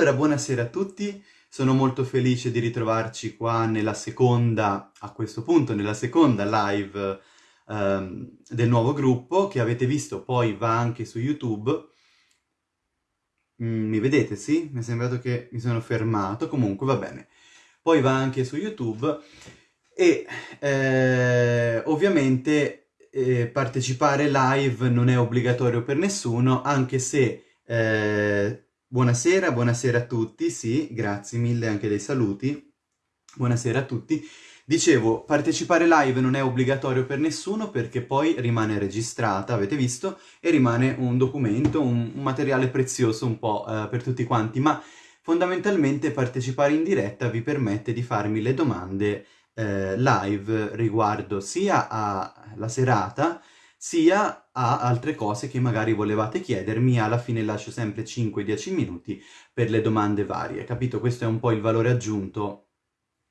Allora, buonasera a tutti, sono molto felice di ritrovarci qua nella seconda, a questo punto, nella seconda live ehm, del nuovo gruppo, che avete visto poi va anche su YouTube. Mm, mi vedete, sì? Mi è sembrato che mi sono fermato, comunque va bene. Poi va anche su YouTube e eh, ovviamente eh, partecipare live non è obbligatorio per nessuno, anche se... Eh, Buonasera, buonasera a tutti, sì, grazie mille anche dei saluti. Buonasera a tutti. Dicevo, partecipare live non è obbligatorio per nessuno perché poi rimane registrata, avete visto, e rimane un documento, un, un materiale prezioso un po' eh, per tutti quanti, ma fondamentalmente partecipare in diretta vi permette di farmi le domande eh, live riguardo sia alla serata, sia a altre cose che magari volevate chiedermi, alla fine lascio sempre 5-10 minuti per le domande varie, capito? Questo è un po' il valore aggiunto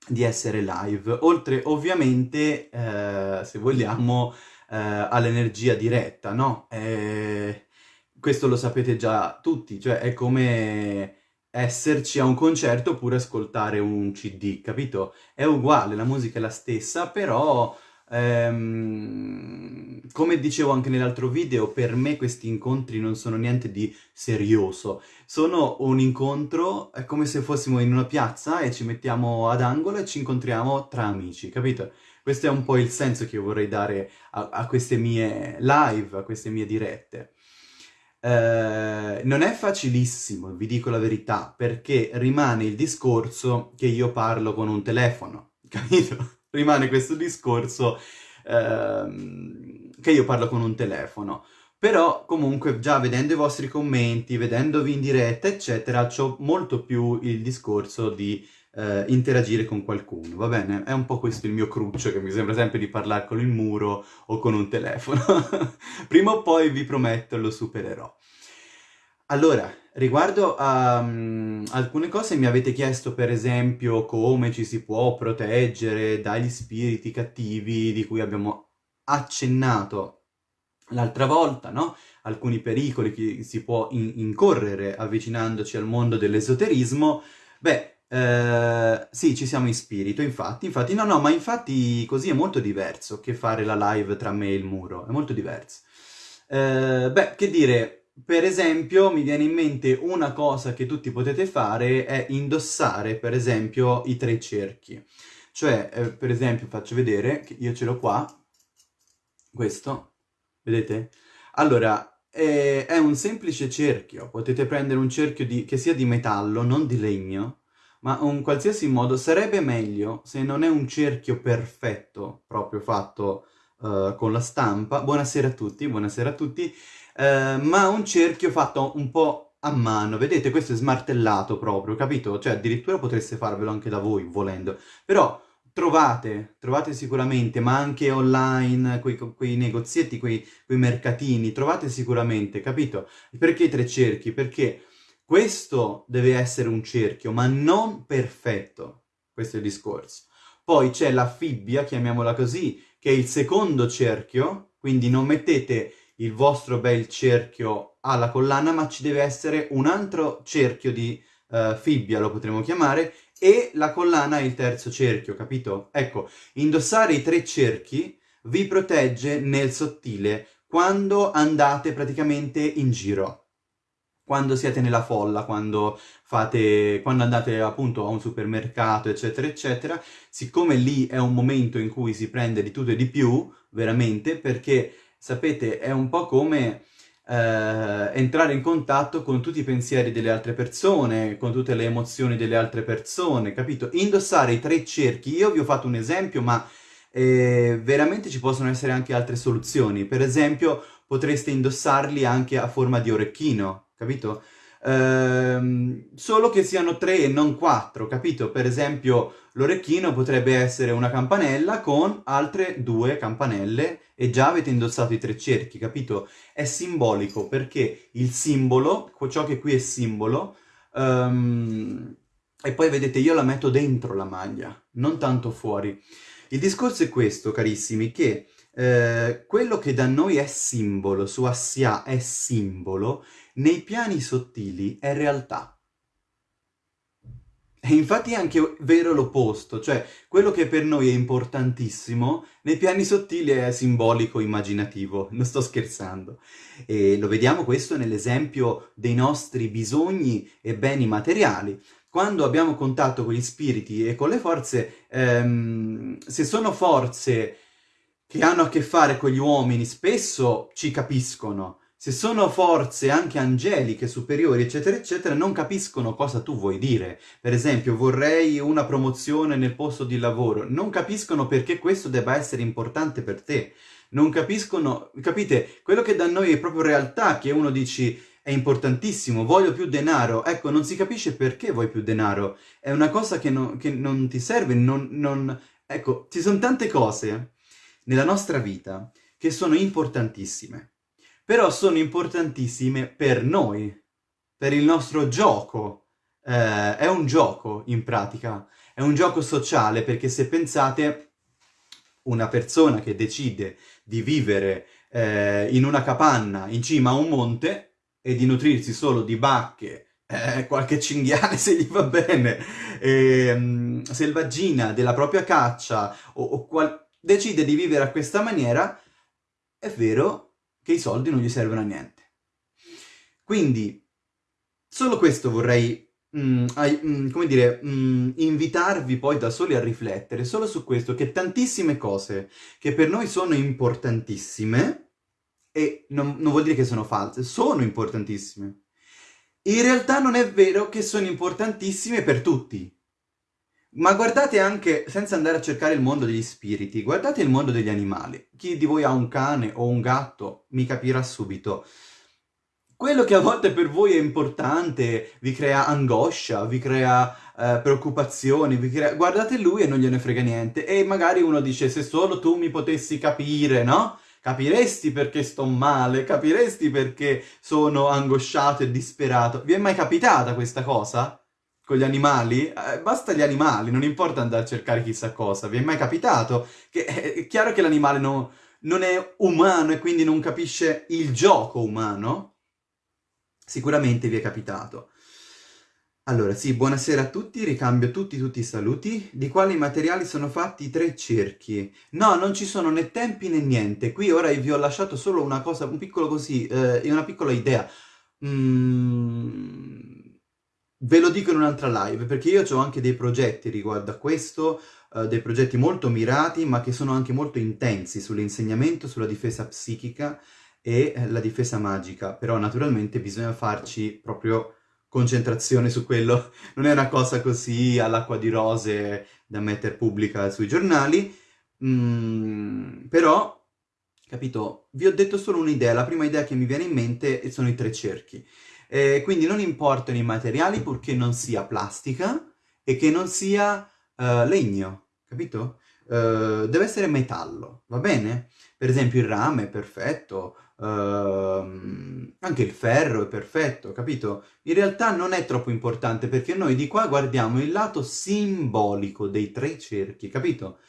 di essere live, oltre ovviamente, eh, se vogliamo, eh, all'energia diretta, no? Eh, questo lo sapete già tutti, cioè è come esserci a un concerto oppure ascoltare un CD, capito? È uguale, la musica è la stessa, però Ehm, come dicevo anche nell'altro video, per me questi incontri non sono niente di serioso. Sono un incontro, è come se fossimo in una piazza e ci mettiamo ad angolo e ci incontriamo tra amici, capito? Questo è un po' il senso che io vorrei dare a, a queste mie live, a queste mie dirette. Eh, non è facilissimo, vi dico la verità, perché rimane il discorso che io parlo con un telefono, capito? Rimane questo discorso ehm, che io parlo con un telefono. Però comunque già vedendo i vostri commenti, vedendovi in diretta, eccetera, ho molto più il discorso di eh, interagire con qualcuno, va bene? È un po' questo il mio cruccio, che mi sembra sempre di parlare con il muro o con un telefono. Prima o poi, vi prometto, lo supererò. Allora, riguardo a um, alcune cose mi avete chiesto per esempio come ci si può proteggere dagli spiriti cattivi di cui abbiamo accennato l'altra volta, no? Alcuni pericoli che si può in incorrere avvicinandoci al mondo dell'esoterismo. Beh, eh, sì, ci siamo in spirito, infatti, infatti, no, no, ma infatti così è molto diverso che fare la live tra me e il muro, è molto diverso. Eh, beh, che dire, per esempio, mi viene in mente una cosa che tutti potete fare è indossare, per esempio, i tre cerchi. Cioè, eh, per esempio, faccio vedere, io ce l'ho qua, questo, vedete? Allora, è, è, un semplice cerchio, potete prendere un cerchio di, che sia di metallo, non di legno, ma un qualsiasi modo, sarebbe meglio se non è un cerchio perfetto, proprio fatto uh, con la stampa. Buonasera a tutti, buonasera a tutti. Eh, ma un cerchio fatto un po' a mano, vedete questo è smartellato proprio, capito? Cioè addirittura potreste farvelo anche da voi volendo, però trovate, trovate sicuramente, ma anche online, quei, quei negozietti, quei, quei mercatini, trovate sicuramente, capito? Perché tre cerchi? Perché questo deve essere un cerchio, ma non perfetto, questo è il discorso. Poi c'è la fibbia, chiamiamola così, che è il secondo cerchio, quindi non mettete il vostro bel cerchio alla collana, ma ci deve essere un altro cerchio di uh, fibbia, lo potremmo chiamare, e la collana è il terzo cerchio, capito? Ecco, indossare i tre cerchi vi protegge nel sottile quando andate praticamente in giro. Quando siete nella folla, quando, fate, quando andate appunto a un supermercato, eccetera, eccetera, siccome lì è un momento in cui si prende di tutto e di più, veramente, perché sapete, è un po' come eh, entrare in contatto con tutti i pensieri delle altre persone, con tutte le emozioni delle altre persone, capito? Indossare i tre cerchi, io vi ho fatto un esempio, ma eh, veramente ci possono essere anche altre soluzioni. Per esempio, potreste indossarli anche a forma di orecchino, capito? Ehm, solo che siano tre e non quattro, capito? Per esempio l'orecchino potrebbe essere una campanella con altre due campanelle e già avete indossato i tre cerchi, capito? È simbolico perché il simbolo, ciò che qui è simbolo, um, e poi vedete io la metto dentro la maglia, non tanto fuori. Il discorso è questo, carissimi, che eh, quello che da noi è simbolo, su Assia è simbolo, nei piani sottili è realtà. E infatti è anche vero l'opposto, cioè quello che per noi è importantissimo, nei piani sottili è simbolico, immaginativo, non sto scherzando. E lo vediamo questo nell'esempio dei nostri bisogni e beni materiali. Quando abbiamo contatto con gli spiriti e con le forze, ehm, se sono forze che hanno a che fare con gli uomini, spesso ci capiscono, se sono forze anche angeliche, superiori, eccetera, eccetera, non capiscono cosa tu vuoi dire. Per esempio, vorrei una promozione nel posto di lavoro. Non capiscono perché questo debba essere importante per te. Non capiscono, capite? Quello che da noi è proprio realtà, che uno dici è importantissimo, voglio più denaro. Ecco, non si capisce perché vuoi più denaro. È una cosa che, no, che non ti serve, non, non... Ecco, ci sono tante cose nella nostra vita che sono importantissime però sono importantissime per noi, per il nostro gioco. Eh, è un gioco, in pratica, è un gioco sociale, perché se pensate, una persona che decide di vivere eh, in una capanna in cima a un monte e di nutrirsi solo di bacche, eh, qualche cinghiale se gli va bene, ehm, selvaggina della propria caccia, o, o decide di vivere a questa maniera, è vero che i soldi non gli servono a niente. Quindi, solo questo vorrei, mm, mm, come dire, mm, invitarvi poi da soli a riflettere, solo su questo, che tantissime cose che per noi sono importantissime, e non, non vuol dire che sono false, sono importantissime. In realtà non è vero che sono importantissime per tutti. Ma guardate anche, senza andare a cercare il mondo degli spiriti, guardate il mondo degli animali. Chi di voi ha un cane o un gatto mi capirà subito. Quello che a volte per voi è importante, vi crea angoscia, vi crea eh, preoccupazioni, vi crea... guardate lui e non gliene frega niente. E magari uno dice, se solo tu mi potessi capire, no? Capiresti perché sto male, capiresti perché sono angosciato e disperato. Vi è mai capitata questa cosa? Con gli animali, eh, basta gli animali, non importa andare a cercare chissà cosa. Vi è mai capitato? Che è chiaro che l'animale no, non è umano e quindi non capisce il gioco umano? Sicuramente vi è capitato. Allora, sì, buonasera a tutti, ricambio tutti, tutti i saluti. Di quali materiali sono fatti i tre cerchi? No, non ci sono né tempi né niente. Qui ora vi ho lasciato solo una cosa, un piccolo così, eh, una piccola idea. Mmm Ve lo dico in un'altra live, perché io ho anche dei progetti riguardo a questo, uh, dei progetti molto mirati, ma che sono anche molto intensi sull'insegnamento, sulla difesa psichica e eh, la difesa magica, però naturalmente bisogna farci proprio concentrazione su quello, non è una cosa così all'acqua di rose da mettere pubblica sui giornali, mm, però, capito, vi ho detto solo un'idea, la prima idea che mi viene in mente sono i tre cerchi. Eh, quindi non importano i materiali purché non sia plastica e che non sia uh, legno, capito? Uh, deve essere metallo, va bene? Per esempio il rame è perfetto, uh, anche il ferro è perfetto, capito? In realtà non è troppo importante perché noi di qua guardiamo il lato simbolico dei tre cerchi, capito?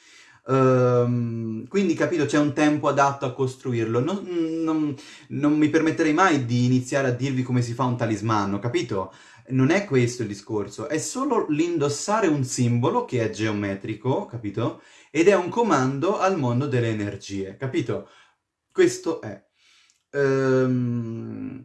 Um, quindi, capito, c'è un tempo adatto a costruirlo. Non, non, non, mi permetterei mai di iniziare a dirvi come si fa un talismano, capito? Non è questo il discorso, è solo l'indossare un simbolo che è geometrico, capito? Ed è un comando al mondo delle energie, capito? Questo è. Um,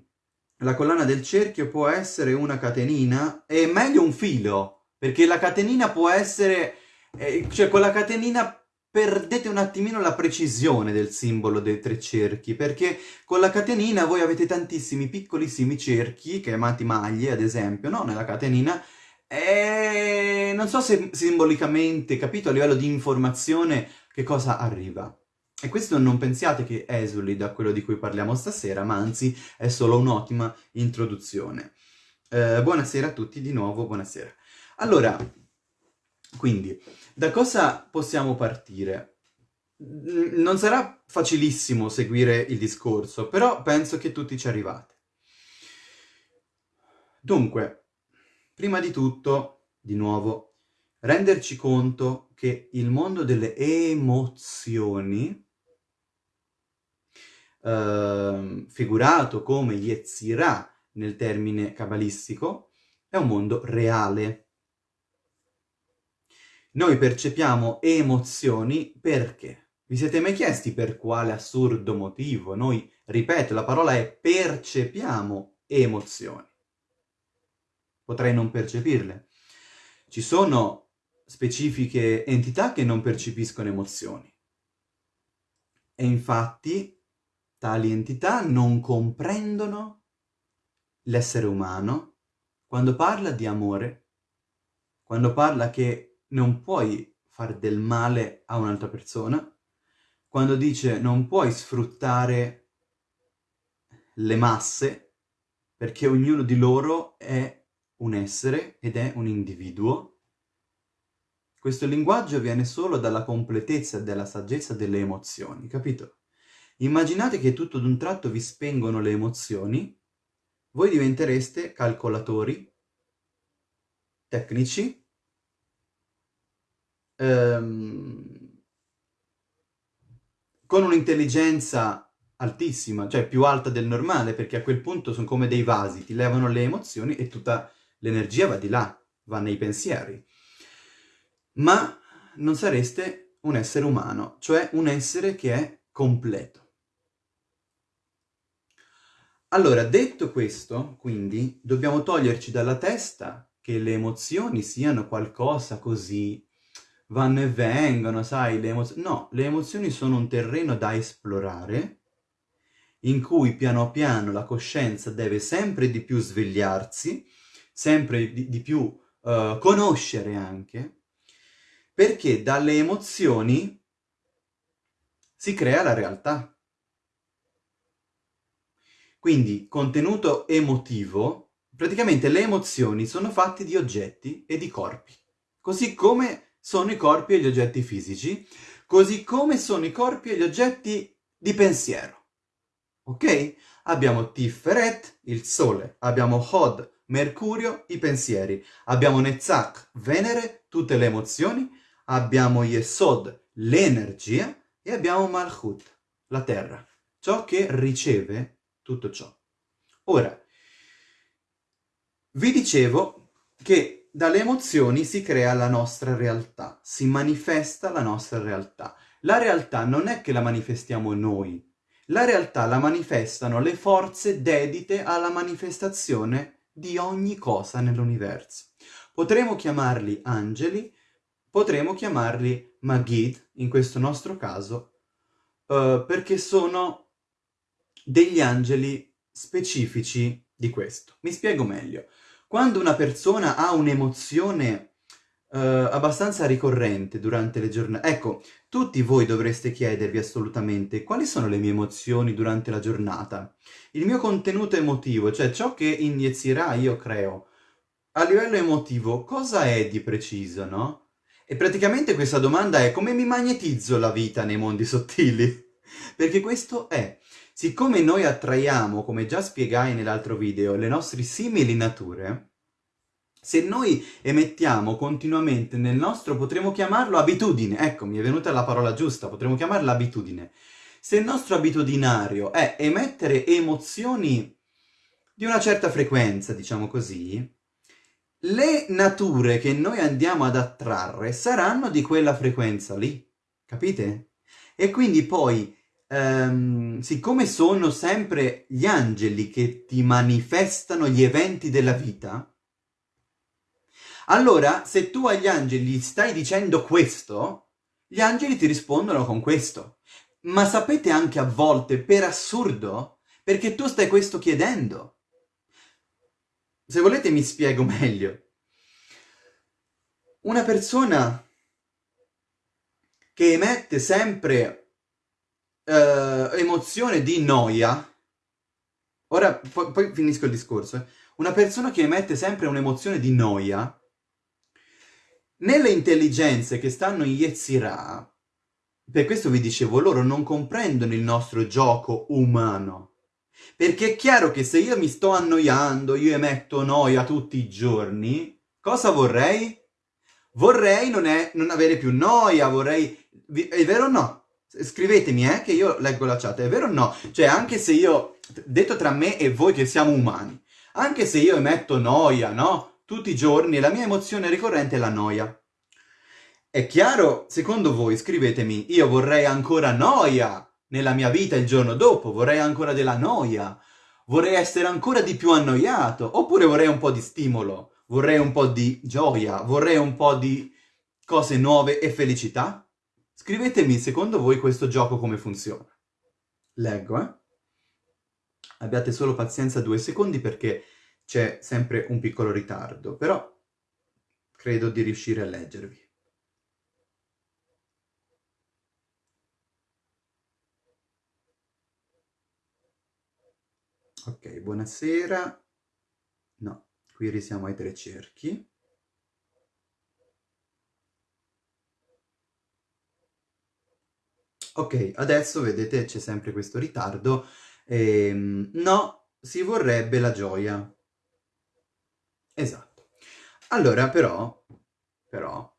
la collana del cerchio può essere una catenina, è meglio un filo, perché la catenina può essere... Eh, cioè, con la catenina perdete un attimino la precisione del simbolo dei tre cerchi, perché con la catenina voi avete tantissimi piccolissimi cerchi, chiamati maglie ad esempio, no? Nella catenina, e non so se simbolicamente, capito, a livello di informazione, che cosa arriva. E questo non pensiate che esuli da quello di cui parliamo stasera, ma anzi è solo un'ottima introduzione. Eh, buonasera a tutti, di nuovo buonasera. Allora, quindi, da cosa possiamo partire? Non sarà facilissimo seguire il discorso, però penso che tutti ci arrivate. Dunque, prima di tutto, di nuovo, renderci conto che il mondo delle emozioni, eh, figurato come Yetzirah nel termine cabalistico, è un mondo reale Noi percepiamo emozioni perché? Vi siete mai chiesti per quale assurdo motivo? Noi, ripeto, la parola è percepiamo emozioni. Potrei non percepirle. Ci sono specifiche entità che non percepiscono emozioni. E infatti tali entità non comprendono l'essere umano quando parla di amore, quando parla che non puoi fare del male a un'altra persona, quando dice non puoi sfruttare le masse perché ognuno di loro è un essere ed è un individuo. Questo linguaggio viene solo dalla completezza e dalla saggezza delle emozioni, capito? Immaginate che tutto d'un tratto vi spengono le emozioni, voi diventereste calcolatori, tecnici, ehm, con un'intelligenza altissima, cioè più alta del normale, perché a quel punto sono come dei vasi, ti levano le emozioni e tutta l'energia va di là, va nei pensieri. Ma non sareste un essere umano, cioè un essere che è completo. Allora, detto questo, quindi, dobbiamo toglierci dalla testa che le emozioni siano qualcosa così, vanno e vengono, sai, le emozioni... No, le emozioni sono un terreno da esplorare, in cui piano piano la coscienza deve sempre di più svegliarsi, sempre di, di più uh, conoscere anche, perché dalle emozioni si crea la realtà. Quindi, contenuto emotivo, praticamente le emozioni sono fatte di oggetti e di corpi. Così come sono i corpi e gli oggetti fisici, così come sono i corpi e gli oggetti di pensiero. Ok? Abbiamo Tiferet, il Sole, abbiamo Hod, Mercurio, i pensieri, abbiamo Netzach, Venere, tutte le emozioni, abbiamo Yesod, l'energia, e abbiamo Malchut, la terra, ciò che riceve tutto ciò. Ora, vi dicevo che dalle emozioni si crea la nostra realtà, si manifesta la nostra realtà. La realtà non è che la manifestiamo noi, la realtà la manifestano le forze dedite alla manifestazione di ogni cosa nell'universo. Potremmo chiamarli angeli, potremmo chiamarli Magid, in questo nostro caso, uh, perché sono degli angeli specifici di questo. Mi spiego meglio. Quando una persona ha un'emozione uh, abbastanza ricorrente durante le giornate... Ecco, tutti voi dovreste chiedervi assolutamente quali sono le mie emozioni durante la giornata. Il mio contenuto emotivo, cioè ciò che in Yetzirah io creo, a livello emotivo, cosa è di preciso, no? E praticamente questa domanda è come mi magnetizzo la vita nei mondi sottili? Perché questo è Siccome noi attraiamo, come già spiegai nell'altro video, le nostre simili nature, se noi emettiamo continuamente nel nostro, potremmo chiamarlo abitudine, ecco, mi è venuta la parola giusta, potremmo chiamarla abitudine. Se il nostro abitudinario è emettere emozioni di una certa frequenza, diciamo così, le nature che noi andiamo ad attrarre saranno di quella frequenza lì, capite? E quindi poi ehm, siccome sono sempre gli angeli che ti manifestano gli eventi della vita, allora se tu agli angeli stai dicendo questo, gli angeli ti rispondono con questo. Ma sapete anche a volte, per assurdo, perché tu stai questo chiedendo. Se volete mi spiego meglio. Una persona che emette sempre eh, emozione di noia, ora poi, poi finisco il discorso, eh. una persona che emette sempre un'emozione di noia, nelle intelligenze che stanno in Yetzirah, per questo vi dicevo, loro non comprendono il nostro gioco umano. Perché è chiaro che se io mi sto annoiando, io emetto noia tutti i giorni, cosa vorrei? Vorrei non, è, non avere più noia, vorrei... È vero o no? Scrivetemi, eh, che io leggo la chat, è vero o no? Cioè, anche se io, detto tra me e voi che siamo umani, anche se io emetto noia, no? Tutti i giorni, la mia emozione ricorrente è la noia. È chiaro? Secondo voi scrivetemi, io vorrei ancora noia nella mia vita il giorno dopo, vorrei ancora della noia, vorrei essere ancora di più annoiato, oppure vorrei un po' di stimolo, vorrei un po' di gioia, vorrei un po' di cose nuove e felicità? Scrivetemi secondo voi questo gioco come funziona. Leggo, eh? Abbiate solo pazienza due secondi perché c'è sempre un piccolo ritardo, però credo di riuscire a leggervi. Ok, buonasera. No, qui risiamo ai tre cerchi. Ok, adesso vedete c'è sempre questo ritardo. Ehm, no, si vorrebbe la gioia. Esatto. Allora, però, però,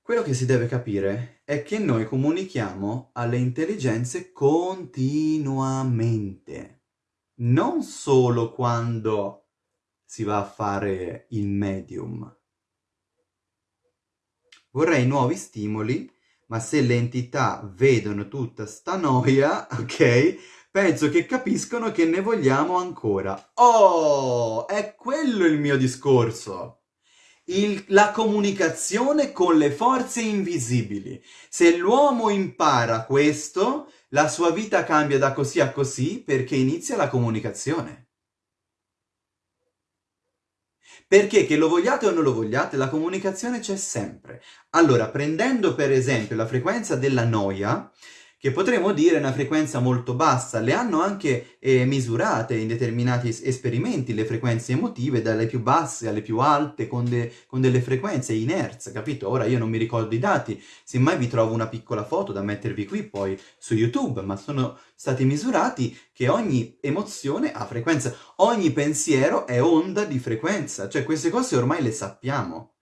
quello che si deve capire è che noi comunichiamo alle intelligenze continuamente non solo quando si va a fare il medium. Vorrei nuovi stimoli, ma se le entità vedono tutta sta noia, ok, penso che capiscono che ne vogliamo ancora. Oh, è quello il mio discorso! Il, la comunicazione con le forze invisibili. Se l'uomo impara questo, la sua vita cambia da così a così perché inizia la comunicazione. Perché che lo vogliate o non lo vogliate, la comunicazione c'è sempre. Allora, prendendo per esempio la frequenza della noia, che potremmo dire una frequenza molto bassa. Le hanno anche eh, misurate in determinati esperimenti le frequenze emotive, dalle più basse alle più alte, con, de con delle frequenze in hertz, capito? Ora io non mi ricordo i dati, semmai vi trovo una piccola foto da mettervi qui poi su YouTube, ma sono stati misurati che ogni emozione ha frequenza, ogni pensiero è onda di frequenza, cioè queste cose ormai le sappiamo,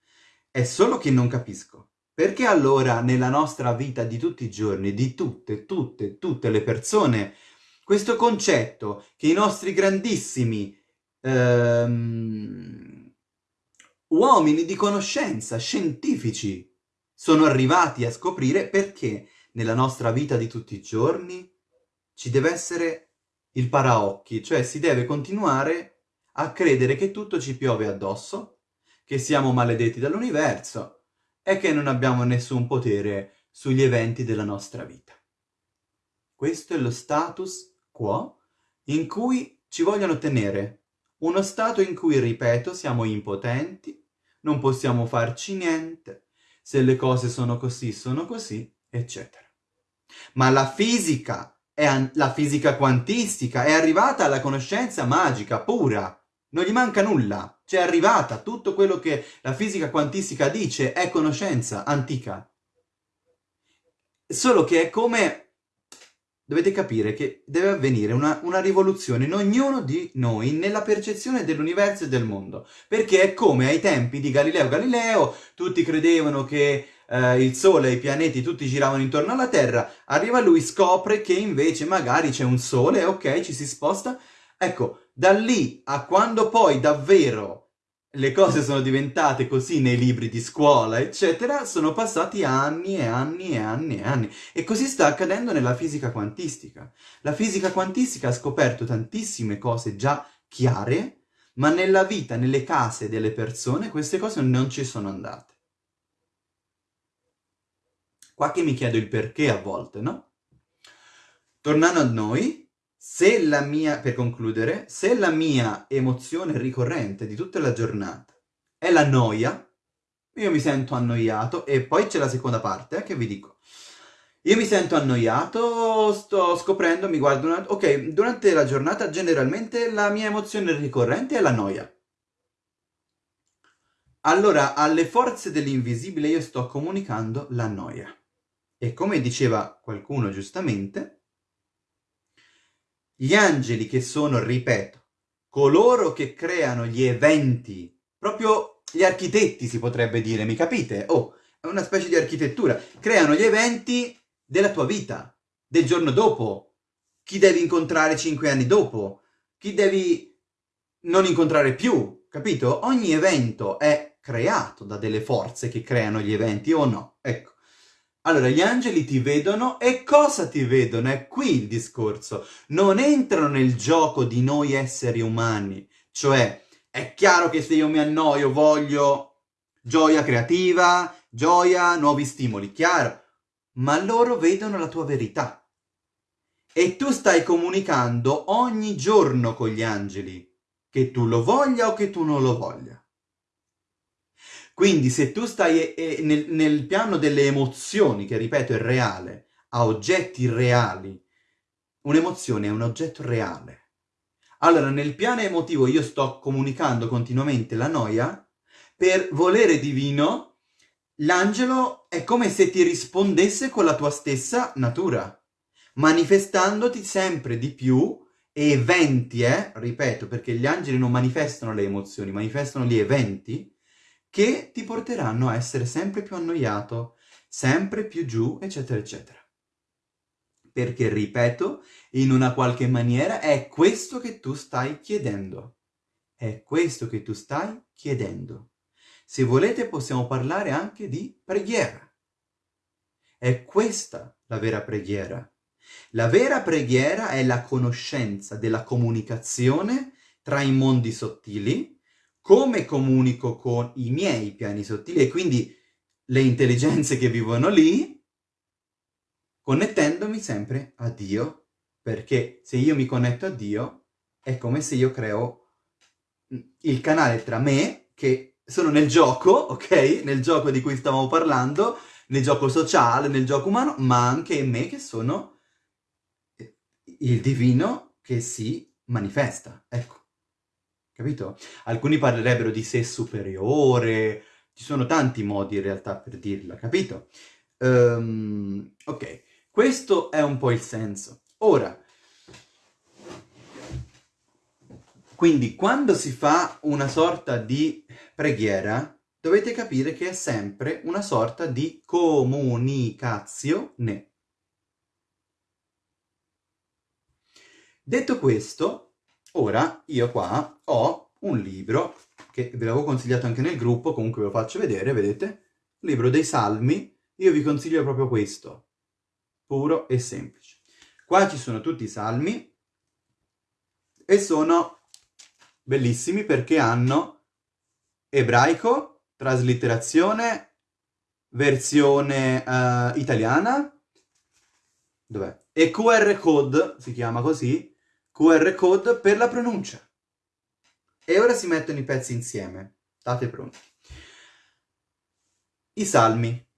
è solo che non capisco. Perché allora nella nostra vita di tutti i giorni, di tutte, tutte, tutte le persone, questo concetto che i nostri grandissimi ehm, uomini di conoscenza, scientifici, sono arrivati a scoprire perché nella nostra vita di tutti i giorni ci deve essere il paraocchi, cioè si deve continuare a credere che tutto ci piove addosso, che siamo maledetti dall'universo, è che non abbiamo nessun potere sugli eventi della nostra vita. Questo è lo status quo in cui ci vogliono tenere, uno stato in cui, ripeto, siamo impotenti, non possiamo farci niente, se le cose sono così, sono così, eccetera. Ma la fisica, è la fisica quantistica, è arrivata alla conoscenza magica, pura, non gli manca nulla, c'è arrivata, tutto quello che la fisica quantistica dice è conoscenza antica. Solo che è come... Dovete capire che deve avvenire una, una rivoluzione in ognuno di noi nella percezione dell'universo e del mondo. Perché è come ai tempi di Galileo Galileo, tutti credevano che eh, il Sole e i pianeti tutti giravano intorno alla Terra, arriva lui, scopre che invece magari c'è un Sole, ok, ci si sposta. Ecco, da lì a quando poi davvero le cose sono diventate così nei libri di scuola, eccetera, sono passati anni e anni e anni e anni. E così sta accadendo nella fisica quantistica. La fisica quantistica ha scoperto tantissime cose già chiare, ma nella vita, nelle case delle persone, queste cose non ci sono andate. Qua che mi chiedo il perché a volte, no? Tornando a noi, se la mia, per concludere, se la mia emozione ricorrente di tutta la giornata è la noia, io mi sento annoiato, e poi c'è la seconda parte, eh, che vi dico. Io mi sento annoiato, sto scoprendo, mi guardo una... Ok, durante la giornata generalmente la mia emozione ricorrente è la noia. Allora, alle forze dell'invisibile io sto comunicando la noia. E come diceva qualcuno giustamente, gli angeli che sono, ripeto, coloro che creano gli eventi, proprio gli architetti si potrebbe dire, mi capite? Oh, è una specie di architettura. Creano gli eventi della tua vita, del giorno dopo, chi devi incontrare cinque anni dopo, chi devi non incontrare più, capito? Ogni evento è creato da delle forze che creano gli eventi o no? Ecco. Allora, gli angeli ti vedono e cosa ti vedono? È qui il discorso. Non entrano nel gioco di noi esseri umani. Cioè, è chiaro che se io mi annoio voglio gioia creativa, gioia, nuovi stimoli, chiaro. Ma loro vedono la tua verità. E tu stai comunicando ogni giorno con gli angeli, che tu lo voglia o che tu non lo voglia. Quindi se tu stai eh, eh, nel, nel piano delle emozioni, che ripeto è reale, a oggetti reali, un'emozione è un oggetto reale. Allora nel piano emotivo io sto comunicando continuamente la noia, per volere divino l'angelo è come se ti rispondesse con la tua stessa natura, manifestandoti sempre di più eventi, eh, ripeto, perché gli angeli non manifestano le emozioni, manifestano gli eventi, che ti porteranno a essere sempre più annoiato, sempre più giù, eccetera, eccetera. Perché, ripeto, in una qualche maniera è questo che tu stai chiedendo. È questo che tu stai chiedendo. Se volete possiamo parlare anche di preghiera. È questa la vera preghiera. La vera preghiera è la conoscenza della comunicazione tra i mondi sottili come comunico con i miei piani sottili e quindi le intelligenze che vivono lì, connettendomi sempre a Dio, perché se io mi connetto a Dio è come se io creo il canale tra me, che sono nel gioco, ok? Nel gioco di cui stavamo parlando, nel gioco sociale, nel gioco umano, ma anche in me che sono il divino che si manifesta, ecco capito? Alcuni parlerebbero di sé superiore, ci sono tanti modi in realtà per dirla, capito? Um, ok, questo è un po' il senso. Ora, quindi quando si fa una sorta di preghiera, dovete capire che è sempre una sorta di comunicazione. Detto questo, Ora io qua ho un libro che ve l'avevo consigliato anche nel gruppo, comunque ve lo faccio vedere, vedete? Libro dei Salmi, io vi consiglio proprio questo, puro e semplice. Qua ci sono tutti i salmi e sono bellissimi perché hanno ebraico, traslitterazione, versione uh, italiana, dov'è? E QR code, si chiama così, QR code per la pronuncia. E ora si mettono i pezzi insieme. State pronti. I salmi.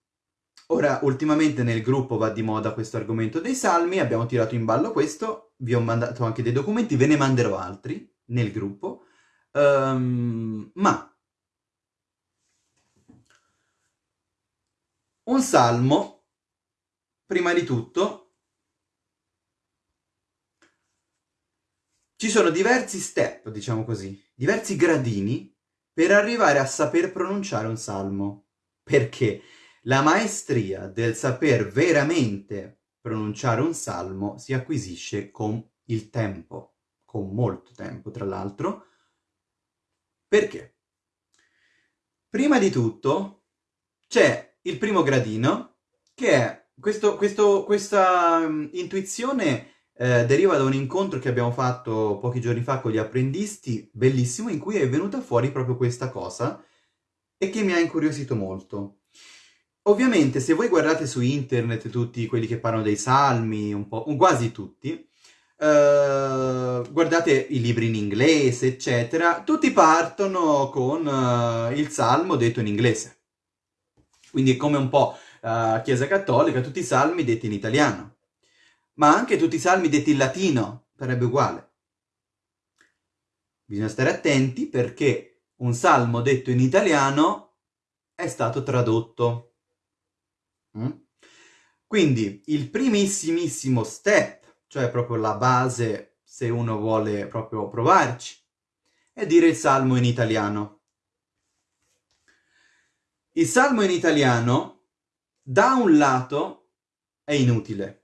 Ora, ultimamente nel gruppo va di moda questo argomento dei salmi, abbiamo tirato in ballo questo, vi ho mandato anche dei documenti, ve ne manderò altri nel gruppo, um, ma un salmo, prima di tutto, Ci sono diversi step, diciamo così, diversi gradini per arrivare a saper pronunciare un salmo. Perché la maestria del saper veramente pronunciare un salmo si acquisisce con il tempo, con molto tempo tra l'altro. Perché? Prima di tutto c'è il primo gradino che è questo, questo, questa um, intuizione eh, deriva da un incontro che abbiamo fatto pochi giorni fa con gli apprendisti, bellissimo, in cui è venuta fuori proprio questa cosa e che mi ha incuriosito molto. Ovviamente se voi guardate su internet tutti quelli che parlano dei salmi, un po', quasi tutti, eh, guardate i libri in inglese, eccetera, tutti partono con uh, il salmo detto in inglese. Quindi come un po' uh, Chiesa Cattolica, tutti i salmi detti in italiano ma anche tutti i salmi detti in latino sarebbe uguale. Bisogna stare attenti perché un salmo detto in italiano è stato tradotto. Mm? Quindi il primissimissimo step, cioè proprio la base se uno vuole proprio provarci, è dire il salmo in italiano. Il salmo in italiano, da un lato, è inutile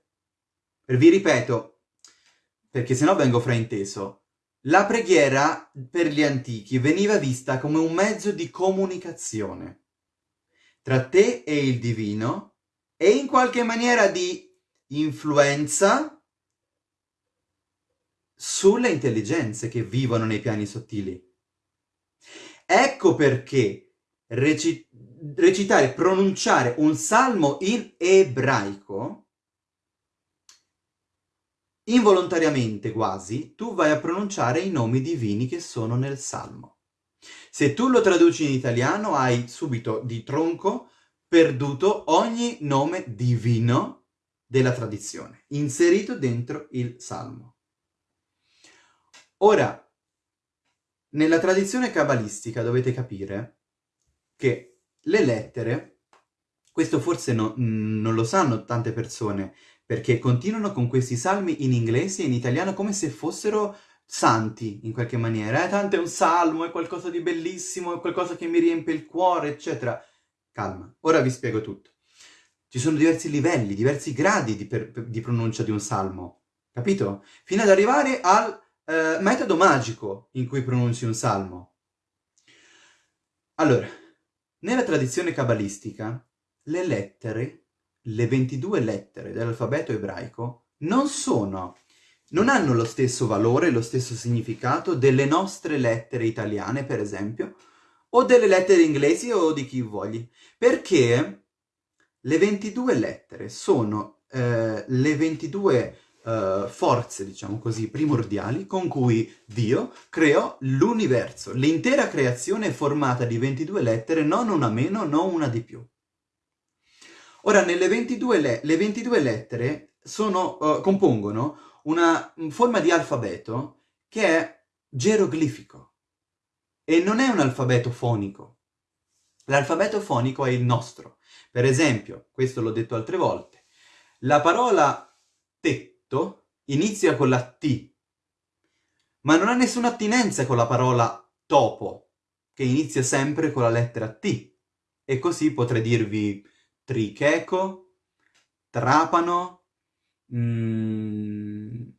vi ripeto, perché sennò vengo frainteso, La preghiera per gli antichi veniva vista come un mezzo di comunicazione tra te e il divino e in qualche maniera di influenza sulle intelligenze che vivono nei piani sottili. Ecco perché reci recitare, pronunciare un salmo in ebraico, involontariamente quasi, tu vai a pronunciare i nomi divini che sono nel salmo. Se tu lo traduci in italiano hai subito di tronco perduto ogni nome divino della tradizione, inserito dentro il salmo. Ora, nella tradizione cabalistica dovete capire che le lettere, questo forse no, non lo sanno tante persone, perché continuano con questi salmi in inglese e in italiano come se fossero santi, in qualche maniera. Eh, tanto è un salmo, è qualcosa di bellissimo, è qualcosa che mi riempie il cuore, eccetera. Calma, ora vi spiego tutto. Ci sono diversi livelli, diversi gradi di, per, di pronuncia di un salmo, capito? Fino ad arrivare al eh, metodo magico in cui pronunci un salmo. Allora, nella tradizione cabalistica, le lettere, le 22 lettere dell'alfabeto ebraico, non sono, non hanno lo stesso valore, lo stesso significato delle nostre lettere italiane, per esempio, o delle lettere inglesi o di chi vogli, perché le 22 lettere sono eh, le 22 uh, forze, diciamo così, primordiali con cui Dio creò l'universo. L'intera creazione è formata di 22 lettere, non una meno, non una di più. Ora, nelle 22, le, le 22 lettere sono, uh, compongono una forma di alfabeto che è geroglifico e non è un alfabeto fonico. L'alfabeto fonico è il nostro. Per esempio, questo l'ho detto altre volte, la parola tetto inizia con la T, ma non ha nessuna attinenza con la parola topo, che inizia sempre con la lettera T. E così potrei dirvi tricheco, trapano, mm,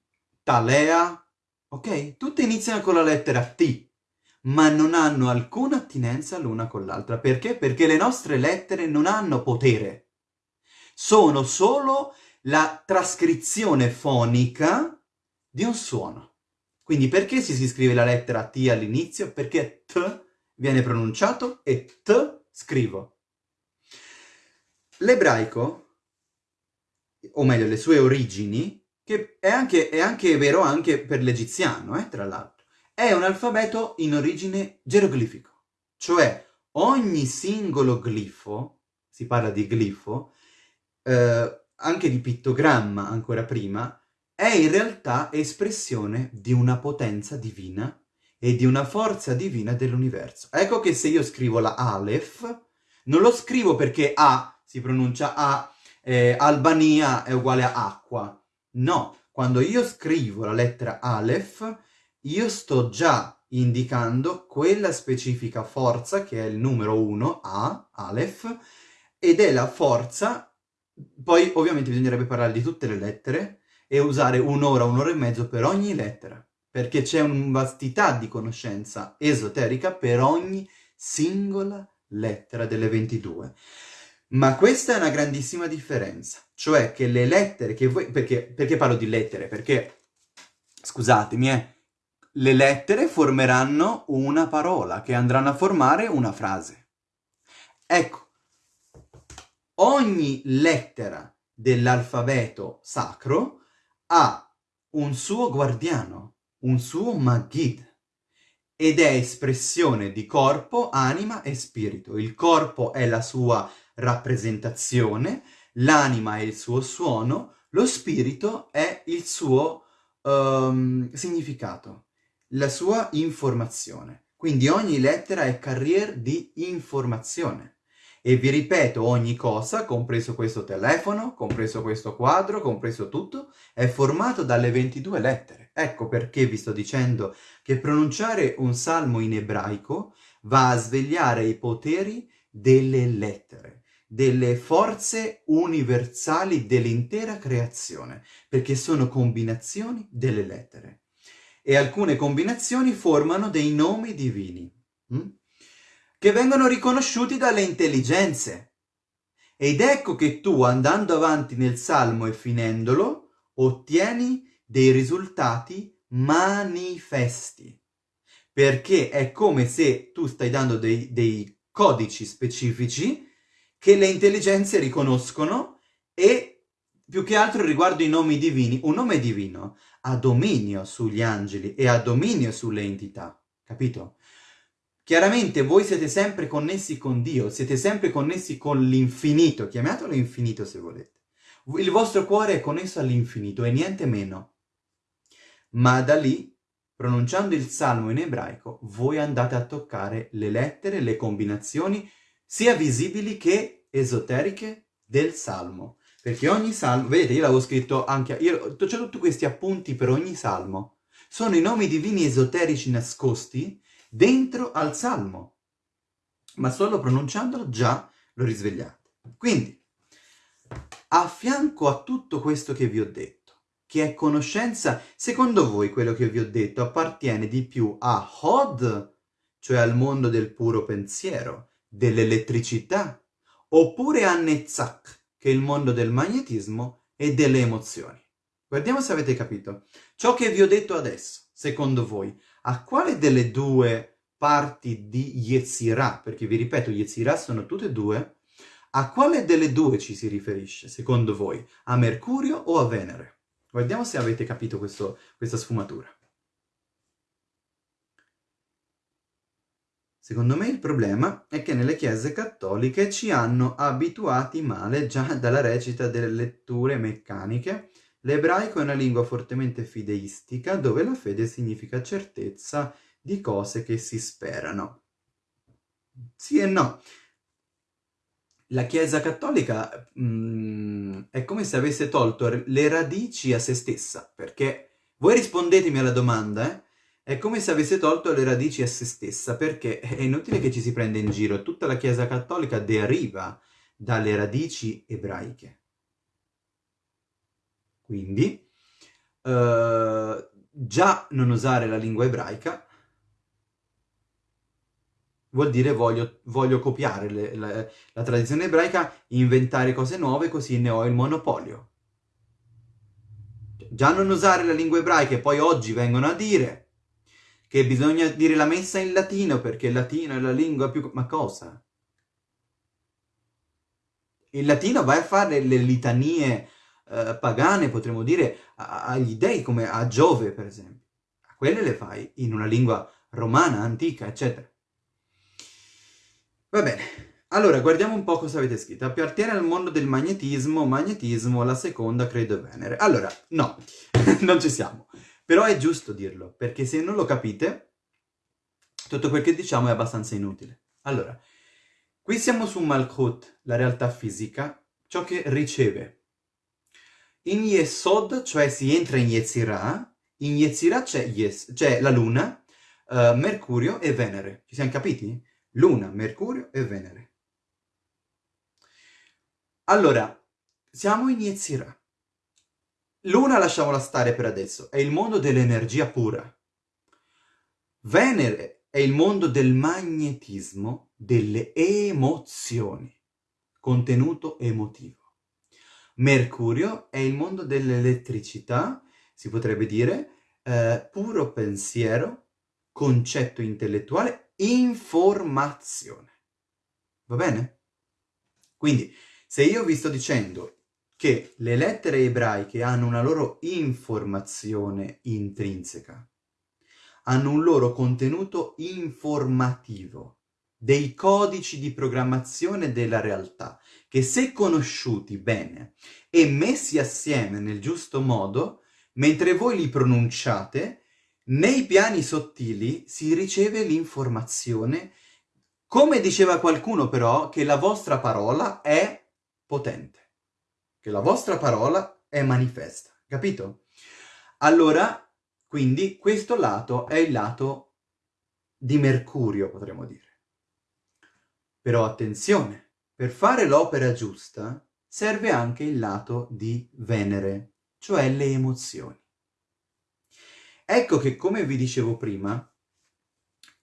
talea, ok? Tutte iniziano con la lettera T, ma non hanno alcuna attinenza l'una con l'altra. Perché? Perché le nostre lettere non hanno potere. Sono solo la trascrizione fonica di un suono. Quindi perché si scrive la lettera T all'inizio? Perché T viene pronunciato e T scrivo. L'ebraico, o meglio le sue origini, che è anche, è anche vero anche per l'egiziano, eh, tra l'altro, è un alfabeto in origine geroglifico, cioè ogni singolo glifo, si parla di glifo, eh, anche di pittogramma ancora prima, è in realtà espressione di una potenza divina e di una forza divina dell'universo. Ecco che se io scrivo la Aleph, non lo scrivo perché A si pronuncia A, eh, Albania è uguale a acqua. No, quando io scrivo la lettera Aleph, io sto già indicando quella specifica forza che è il numero 1, A, Aleph, ed è la forza poi ovviamente bisognerebbe parlare di tutte le lettere e usare un'ora, un'ora e mezzo per ogni lettera, perché c'è una vastità di conoscenza esoterica per ogni singola lettera delle 22. Ma questa è una grandissima differenza, cioè che le lettere che voi... Perché, perché parlo di lettere? Perché, scusatemi, eh, le lettere formeranno una parola, che andranno a formare una frase. Ecco, ogni lettera dell'alfabeto sacro ha un suo guardiano, un suo Magid, ed è espressione di corpo, anima e spirito. Il corpo è la sua rappresentazione, l'anima è il suo suono, lo spirito è il suo um, significato, la sua informazione. Quindi ogni lettera è carrier di informazione. E vi ripeto, ogni cosa, compreso questo telefono, compreso questo quadro, compreso tutto, è formato dalle 22 lettere. Ecco perché vi sto dicendo che pronunciare un salmo in ebraico va a svegliare i poteri delle lettere, delle forze universali dell'intera creazione, perché sono combinazioni delle lettere. e alcune combinazioni formano dei nomi divini, hm? che vengono riconosciuti dalle intelligenze. Ed ecco che tu, andando avanti nel salmo e finendolo, ottieni dei risultati manifesti. Perché è come se tu stai dando dei, dei codici specifici che le intelligenze riconoscono e più che altro riguardo i nomi divini. Un nome divino ha dominio sugli angeli e ha dominio sulle entità, capito? Chiaramente voi siete sempre connessi con Dio, siete sempre connessi con l'infinito, chiamatelo infinito se volete. Il vostro cuore è connesso all'infinito e niente meno. Ma da lì, pronunciando il salmo in ebraico, voi andate a toccare le lettere, le combinazioni, sia visibili che esoteriche del salmo. Perché ogni salmo, vedete, io l'avevo scritto anche, io c'ho tutti questi appunti per ogni salmo. Sono i nomi divini esoterici nascosti dentro al salmo. Ma solo pronunciandolo già lo risvegliate. Quindi, a fianco a tutto questo che vi ho detto, che è conoscenza, secondo voi quello che vi ho detto appartiene di più a Hod, cioè al mondo del puro pensiero, dell'elettricità, oppure a Netzach, che è il mondo del magnetismo e delle emozioni. Guardiamo se avete capito. Ciò che vi ho detto adesso, secondo voi, a quale delle due parti di Yetzirah, perché vi ripeto, Yetzirah sono tutte e due, a quale delle due ci si riferisce, secondo voi? A Mercurio o a Venere? Guardiamo se avete capito questo, questa sfumatura. Secondo me il problema è che nelle chiese cattoliche ci hanno abituati male già dalla recita delle letture meccaniche. L'ebraico è una lingua fortemente fideistica dove la fede significa certezza di cose che si sperano. Sì e no. La Chiesa cattolica mh, mm, è come se avesse tolto le radici a se stessa, perché voi rispondetemi alla domanda, eh? È come se avesse tolto le radici a se stessa, perché è inutile che ci si prenda in giro, tutta la Chiesa cattolica deriva dalle radici ebraiche. Quindi, uh, già non usare la lingua ebraica vuol dire voglio, voglio copiare le, la, la tradizione ebraica, inventare cose nuove, così ne ho il monopolio. Già non usare la lingua ebraica e poi oggi vengono a dire che bisogna dire la messa in latino perché il latino è la lingua più... Ma cosa? Il latino vai a fare le litanie eh, pagane, potremmo dire, agli dei, come a Giove, per esempio. Quelle le fai in una lingua romana, antica, eccetera. Va bene. Allora, guardiamo un po' cosa avete scritto. Appartiene al mondo del magnetismo, magnetismo, la seconda credo Venere. Allora, no, non ci siamo. Però è giusto dirlo, perché se non lo capite, tutto quel che diciamo è abbastanza inutile. Allora, qui siamo su Malkut, la realtà fisica, ciò che riceve. In Yesod, cioè si entra in Yetzirah, in Yetzirah c'è yes, la Luna, uh, Mercurio e Venere. Ci siamo capiti? Luna, Mercurio e Venere. Allora, siamo in Yetzirah. Luna lasciamola stare per adesso, è il mondo dell'energia pura. Venere è il mondo del magnetismo, delle emozioni, contenuto emotivo. Mercurio è il mondo dell'elettricità, si potrebbe dire, eh, puro pensiero, concetto intellettuale, informazione. Va bene? Quindi, se io vi sto dicendo che le lettere ebraiche hanno una loro informazione intrinseca, hanno un loro contenuto informativo, dei codici di programmazione della realtà, che se conosciuti bene e messi assieme nel giusto modo, mentre voi li pronunciate, nei piani sottili si riceve l'informazione, come diceva qualcuno però, che la vostra parola è potente che la vostra parola è manifesta, capito? Allora, quindi, questo lato è il lato di Mercurio, potremmo dire. Però attenzione, per fare l'opera giusta serve anche il lato di Venere, cioè le emozioni. Ecco che, come vi dicevo prima,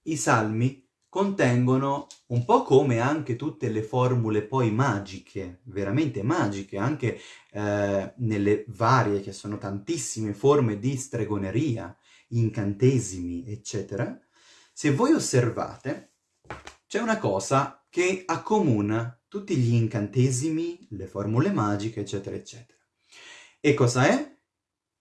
i salmi contengono un po' come anche tutte le formule poi magiche, veramente magiche, anche eh, nelle varie, che sono tantissime forme di stregoneria, incantesimi, eccetera, se voi osservate, c'è una cosa che accomuna tutti gli incantesimi, le formule magiche, eccetera, eccetera. E cosa è?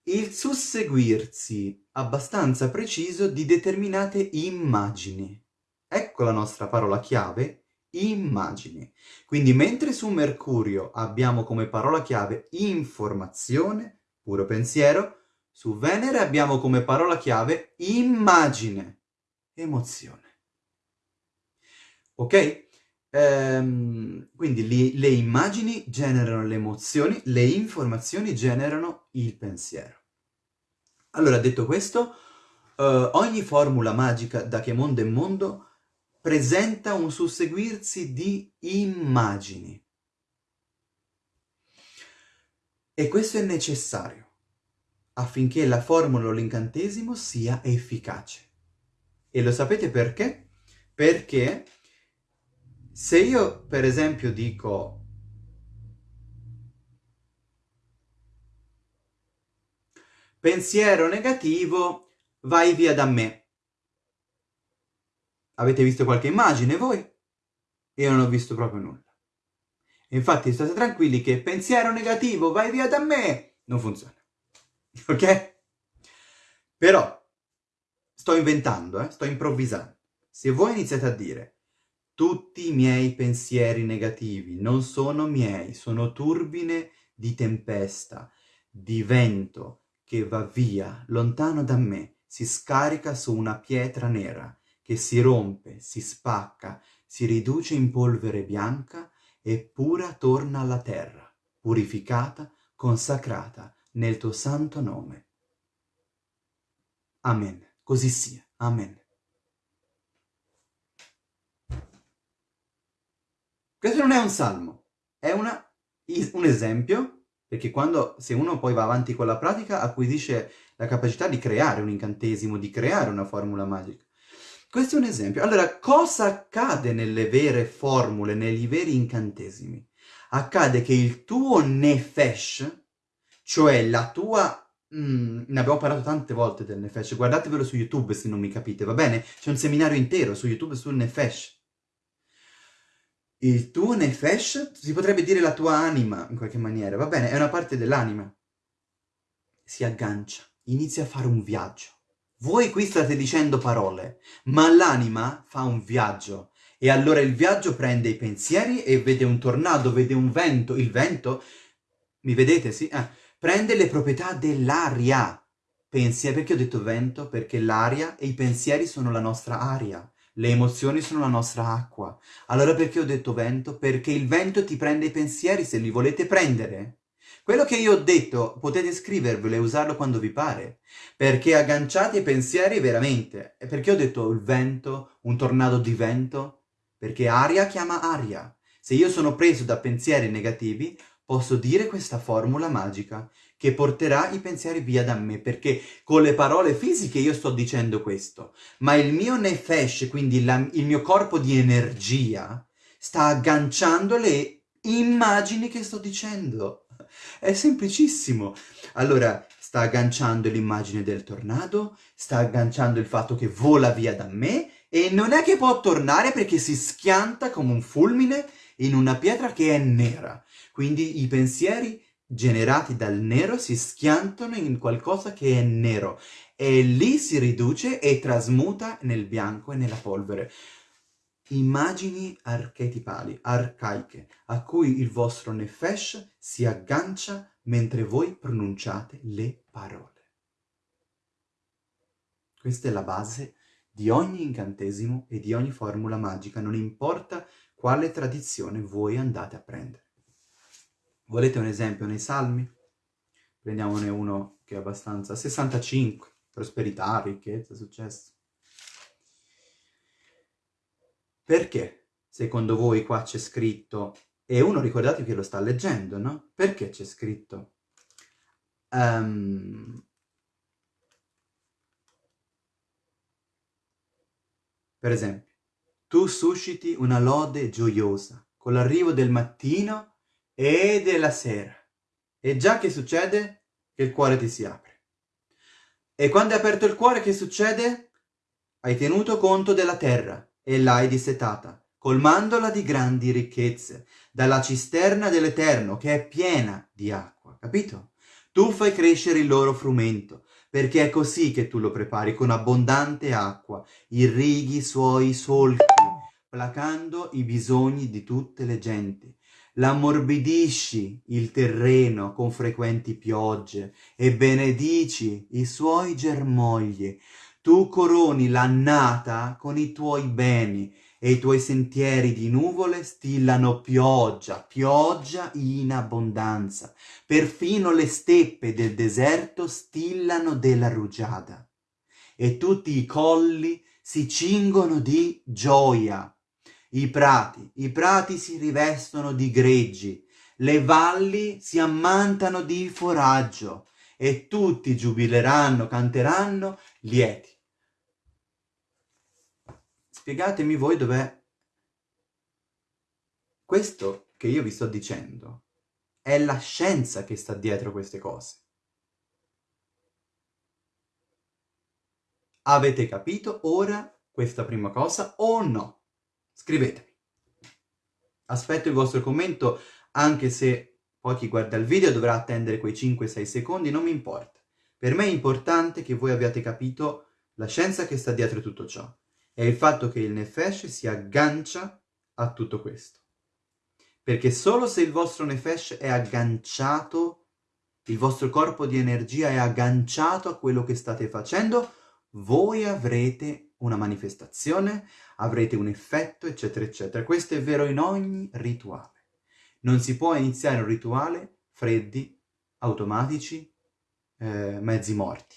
Il susseguirsi abbastanza preciso di determinate immagini. Ecco la nostra parola chiave, immagini. Quindi mentre su Mercurio abbiamo come parola chiave informazione, puro pensiero, su Venere abbiamo come parola chiave immagine, emozione. Ok? Ehm, quindi li, le immagini generano le emozioni, le informazioni generano il pensiero. Allora, detto questo, uh, ogni formula magica da che mondo è mondo presenta un susseguirsi di immagini. E questo è necessario affinché la formula o l'incantesimo sia efficace. E lo sapete perché? Perché se io, per esempio, dico pensiero negativo, vai via da me. Avete visto qualche immagine voi? Io non ho visto proprio nulla. Infatti state tranquilli che pensiero negativo, vai via da me, non funziona. Ok? Però, sto inventando, eh? sto improvvisando. Se voi iniziate a dire tutti i miei pensieri negativi non sono miei, sono turbine di tempesta, di vento che va via, lontano da me, si scarica su una pietra nera, che si rompe, si spacca, si riduce in polvere bianca e pura torna alla terra, purificata, consacrata nel tuo santo nome. Amen. Così sia. Amen. Questo non è un salmo, è una, un esempio, perché quando, se uno poi va avanti con la pratica, acquisisce la capacità di creare un incantesimo, di creare una formula magica. Questo è un esempio. Allora, cosa accade nelle vere formule, negli veri incantesimi? Accade che il tuo nefesh, cioè la tua... Mm, ne abbiamo parlato tante volte del nefesh, guardatevelo su YouTube se non mi capite, va bene? C'è un seminario intero su YouTube sul nefesh. Il tuo nefesh, si potrebbe dire la tua anima, in qualche maniera, va bene? È una parte dell'anima. Si aggancia, inizia a fare un viaggio voi qui state dicendo parole, ma l'anima fa un viaggio. E allora il viaggio prende i pensieri e vede un tornado, vede un vento. Il vento, mi vedete, sì? Eh, prende le proprietà dell'aria. Pensieri, perché ho detto vento? Perché l'aria e i pensieri sono la nostra aria. Le emozioni sono la nostra acqua. Allora perché ho detto vento? Perché il vento ti prende i pensieri se li volete prendere. Quello che io ho detto potete scrivervelo e usarlo quando vi pare, perché agganciate i pensieri veramente. E perché ho detto il vento, un tornado di vento? Perché aria chiama aria. Se io sono preso da pensieri negativi, posso dire questa formula magica che porterà i pensieri via da me, perché con le parole fisiche io sto dicendo questo, ma il mio nefesh, quindi la, il mio corpo di energia, sta agganciando le immagini che sto dicendo. È semplicissimo. Allora, sta agganciando l'immagine del tornado, sta agganciando il fatto che vola via da me e non è che può tornare perché si schianta come un fulmine in una pietra che è nera. Quindi i pensieri generati dal nero si schiantano in qualcosa che è nero e lì si riduce e trasmuta nel bianco e nella polvere immagini archetipali, arcaiche, a cui il vostro nefesh si aggancia mentre voi pronunciate le parole. Questa è la base di ogni incantesimo e di ogni formula magica, non importa quale tradizione voi andate a prendere. Volete un esempio nei salmi? Prendiamone uno che è abbastanza... 65, prosperità, ricchezza, successo. Perché, secondo voi, qua c'è scritto, e uno ricordate che lo sta leggendo, no? Perché c'è scritto? Um, per esempio, tu susciti una lode gioiosa con l'arrivo del mattino e della sera. E già che succede? Che il cuore ti si apre. E quando è aperto il cuore, che succede? Hai tenuto conto della terra, e l'hai dissetata, colmandola di grandi ricchezze, dalla cisterna dell'Eterno che è piena di acqua, capito? Tu fai crescere il loro frumento, perché è così che tu lo prepari, con abbondante acqua, irrighi i suoi solchi, placando i bisogni di tutte le genti. L'ammorbidisci il terreno con frequenti piogge e benedici i suoi germogli. Tu coroni l'annata con i tuoi beni e i tuoi sentieri di nuvole stillano pioggia, pioggia in abbondanza. Perfino le steppe del deserto stillano della rugiada. E tutti i colli si cingono di gioia. I prati, i prati si rivestono di greggi, le valli si ammantano di foraggio, e tutti giubileranno, canteranno lieti. Spiegatemi voi dov'è questo che io vi sto dicendo. È la scienza che sta dietro queste cose. Avete capito ora questa prima cosa o no? Scrivetemi. Aspetto il vostro commento, anche se poi chi guarda il video dovrà attendere quei 5-6 secondi, non mi importa. Per me è importante che voi abbiate capito la scienza che sta dietro tutto ciò è il fatto che il Nefesh si aggancia a tutto questo. Perché solo se il vostro Nefesh è agganciato, il vostro corpo di energia è agganciato a quello che state facendo, voi avrete una manifestazione, avrete un effetto, eccetera, eccetera. Questo è vero in ogni rituale. Non si può iniziare un rituale freddi, automatici, eh, mezzi morti.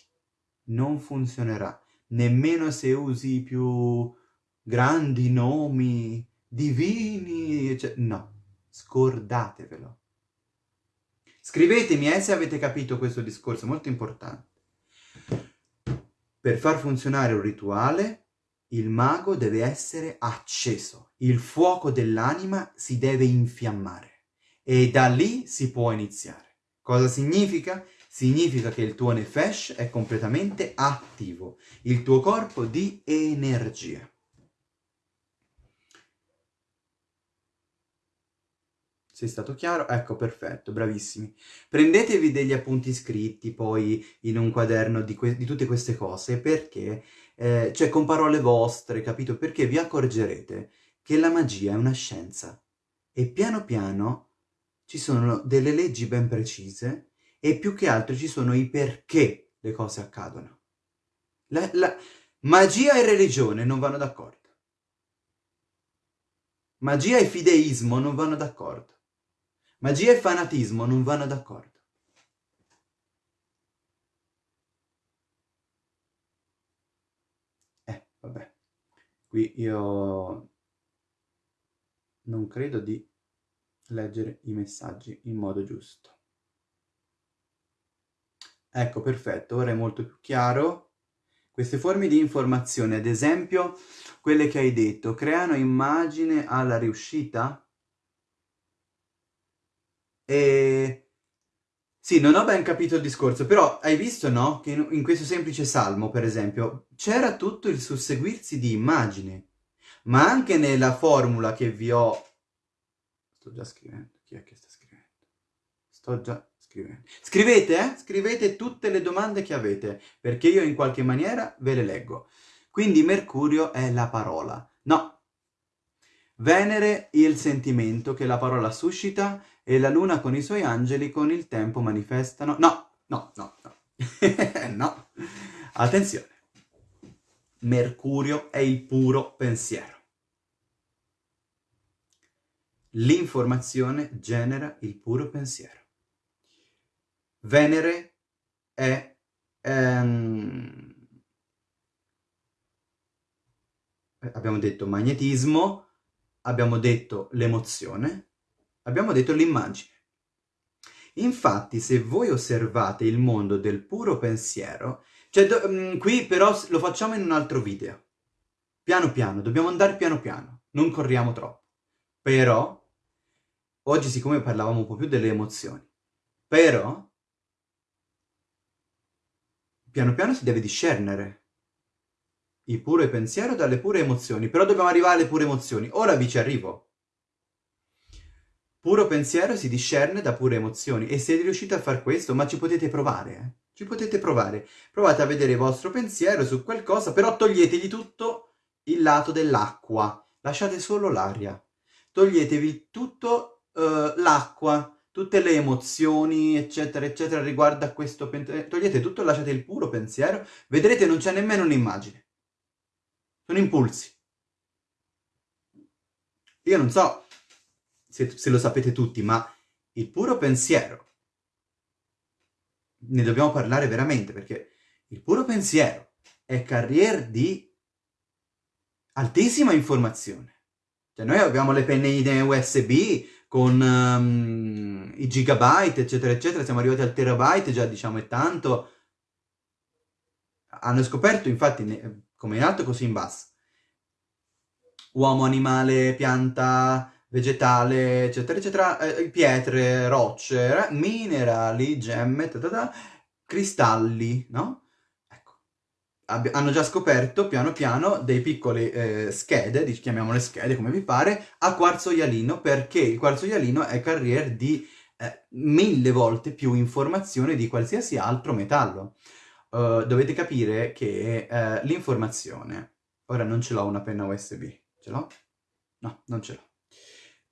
Non funzionerà nemmeno se usi i più grandi nomi divini, cioè, no, scordatevelo. Scrivetemi eh, se avete capito questo discorso, molto importante. Per far funzionare un rituale, il mago deve essere acceso, il fuoco dell'anima si deve infiammare e da lì si può iniziare. Cosa significa? Significa che il tuo nefesh è completamente attivo, il tuo corpo di energia. Sei stato chiaro? Ecco, perfetto, bravissimi. Prendetevi degli appunti scritti poi in un quaderno di, di tutte queste cose, perché, eh, cioè con parole vostre, capito? Perché vi accorgerete che la magia è una scienza e piano piano ci sono delle leggi ben precise e più che altro ci sono i perché le cose accadono. La, la, magia e religione non vanno d'accordo. Magia e fideismo non vanno d'accordo. Magia e fanatismo non vanno d'accordo. Eh, vabbè. Qui io non credo di leggere i messaggi in modo giusto. Ecco, perfetto, ora è molto più chiaro. Queste forme di informazione, ad esempio, quelle che hai detto, creano immagine alla riuscita? E... Sì, non ho ben capito il discorso, però hai visto, no? Che in questo semplice salmo, per esempio, c'era tutto il susseguirsi di immagini, ma anche nella formula che vi ho... Sto già scrivendo, chi è che sta scrivendo? Sto già Scrivete. Scrivete, eh? Scrivete tutte le domande che avete, perché io in qualche maniera ve le leggo. Quindi Mercurio è la parola. No. Venere il sentimento che la parola suscita e la luna con i suoi angeli con il tempo manifestano. No, no, no, no. no. Attenzione. Mercurio è il puro pensiero. L'informazione genera il puro pensiero. Venere è... Ehm, abbiamo detto magnetismo, abbiamo detto l'emozione, abbiamo detto l'immagine. Infatti, se voi osservate il mondo del puro pensiero, cioè, do, mh, mm, qui però lo facciamo in un altro video. piano piano, dobbiamo andare piano piano, non corriamo troppo. Però, oggi siccome parlavamo un po' più delle emozioni, però, piano piano si deve discernere il puro pensiero dalle pure emozioni, però dobbiamo arrivare alle pure emozioni. Ora vi ci arrivo. Puro pensiero si discerne da pure emozioni e se riuscite a fare questo, ma ci potete provare, eh? Ci potete provare. Provate a vedere il vostro pensiero su qualcosa, però toglietegli tutto il lato dell'acqua. Lasciate solo l'aria. Toglietevi tutto uh, l'acqua, tutte le emozioni, eccetera, eccetera, riguardo a questo pensiero. Togliete tutto, lasciate il puro pensiero. Vedrete, non c'è nemmeno un'immagine. Sono impulsi. Io non so se, se lo sapete tutti, ma il puro pensiero, ne dobbiamo parlare veramente, perché il puro pensiero è carriera di altissima informazione. Cioè noi abbiamo le penne USB con um, i gigabyte, eccetera, eccetera, siamo arrivati al terabyte, già diciamo è tanto. Hanno scoperto, infatti, come in alto così in basso, uomo, animale, pianta, vegetale, eccetera, eccetera, eh, pietre, rocce, minerali, gemme, ta cristalli, no? Hanno già scoperto piano piano dei piccole eh, schede, chiamiamole schede come vi pare, a quarzo ialino, perché il quarzo ialino è carrier di eh, mille volte più informazione di qualsiasi altro metallo. Uh, dovete capire che uh, l'informazione, ora non ce l'ho una penna USB, ce l'ho? No, non ce l'ho.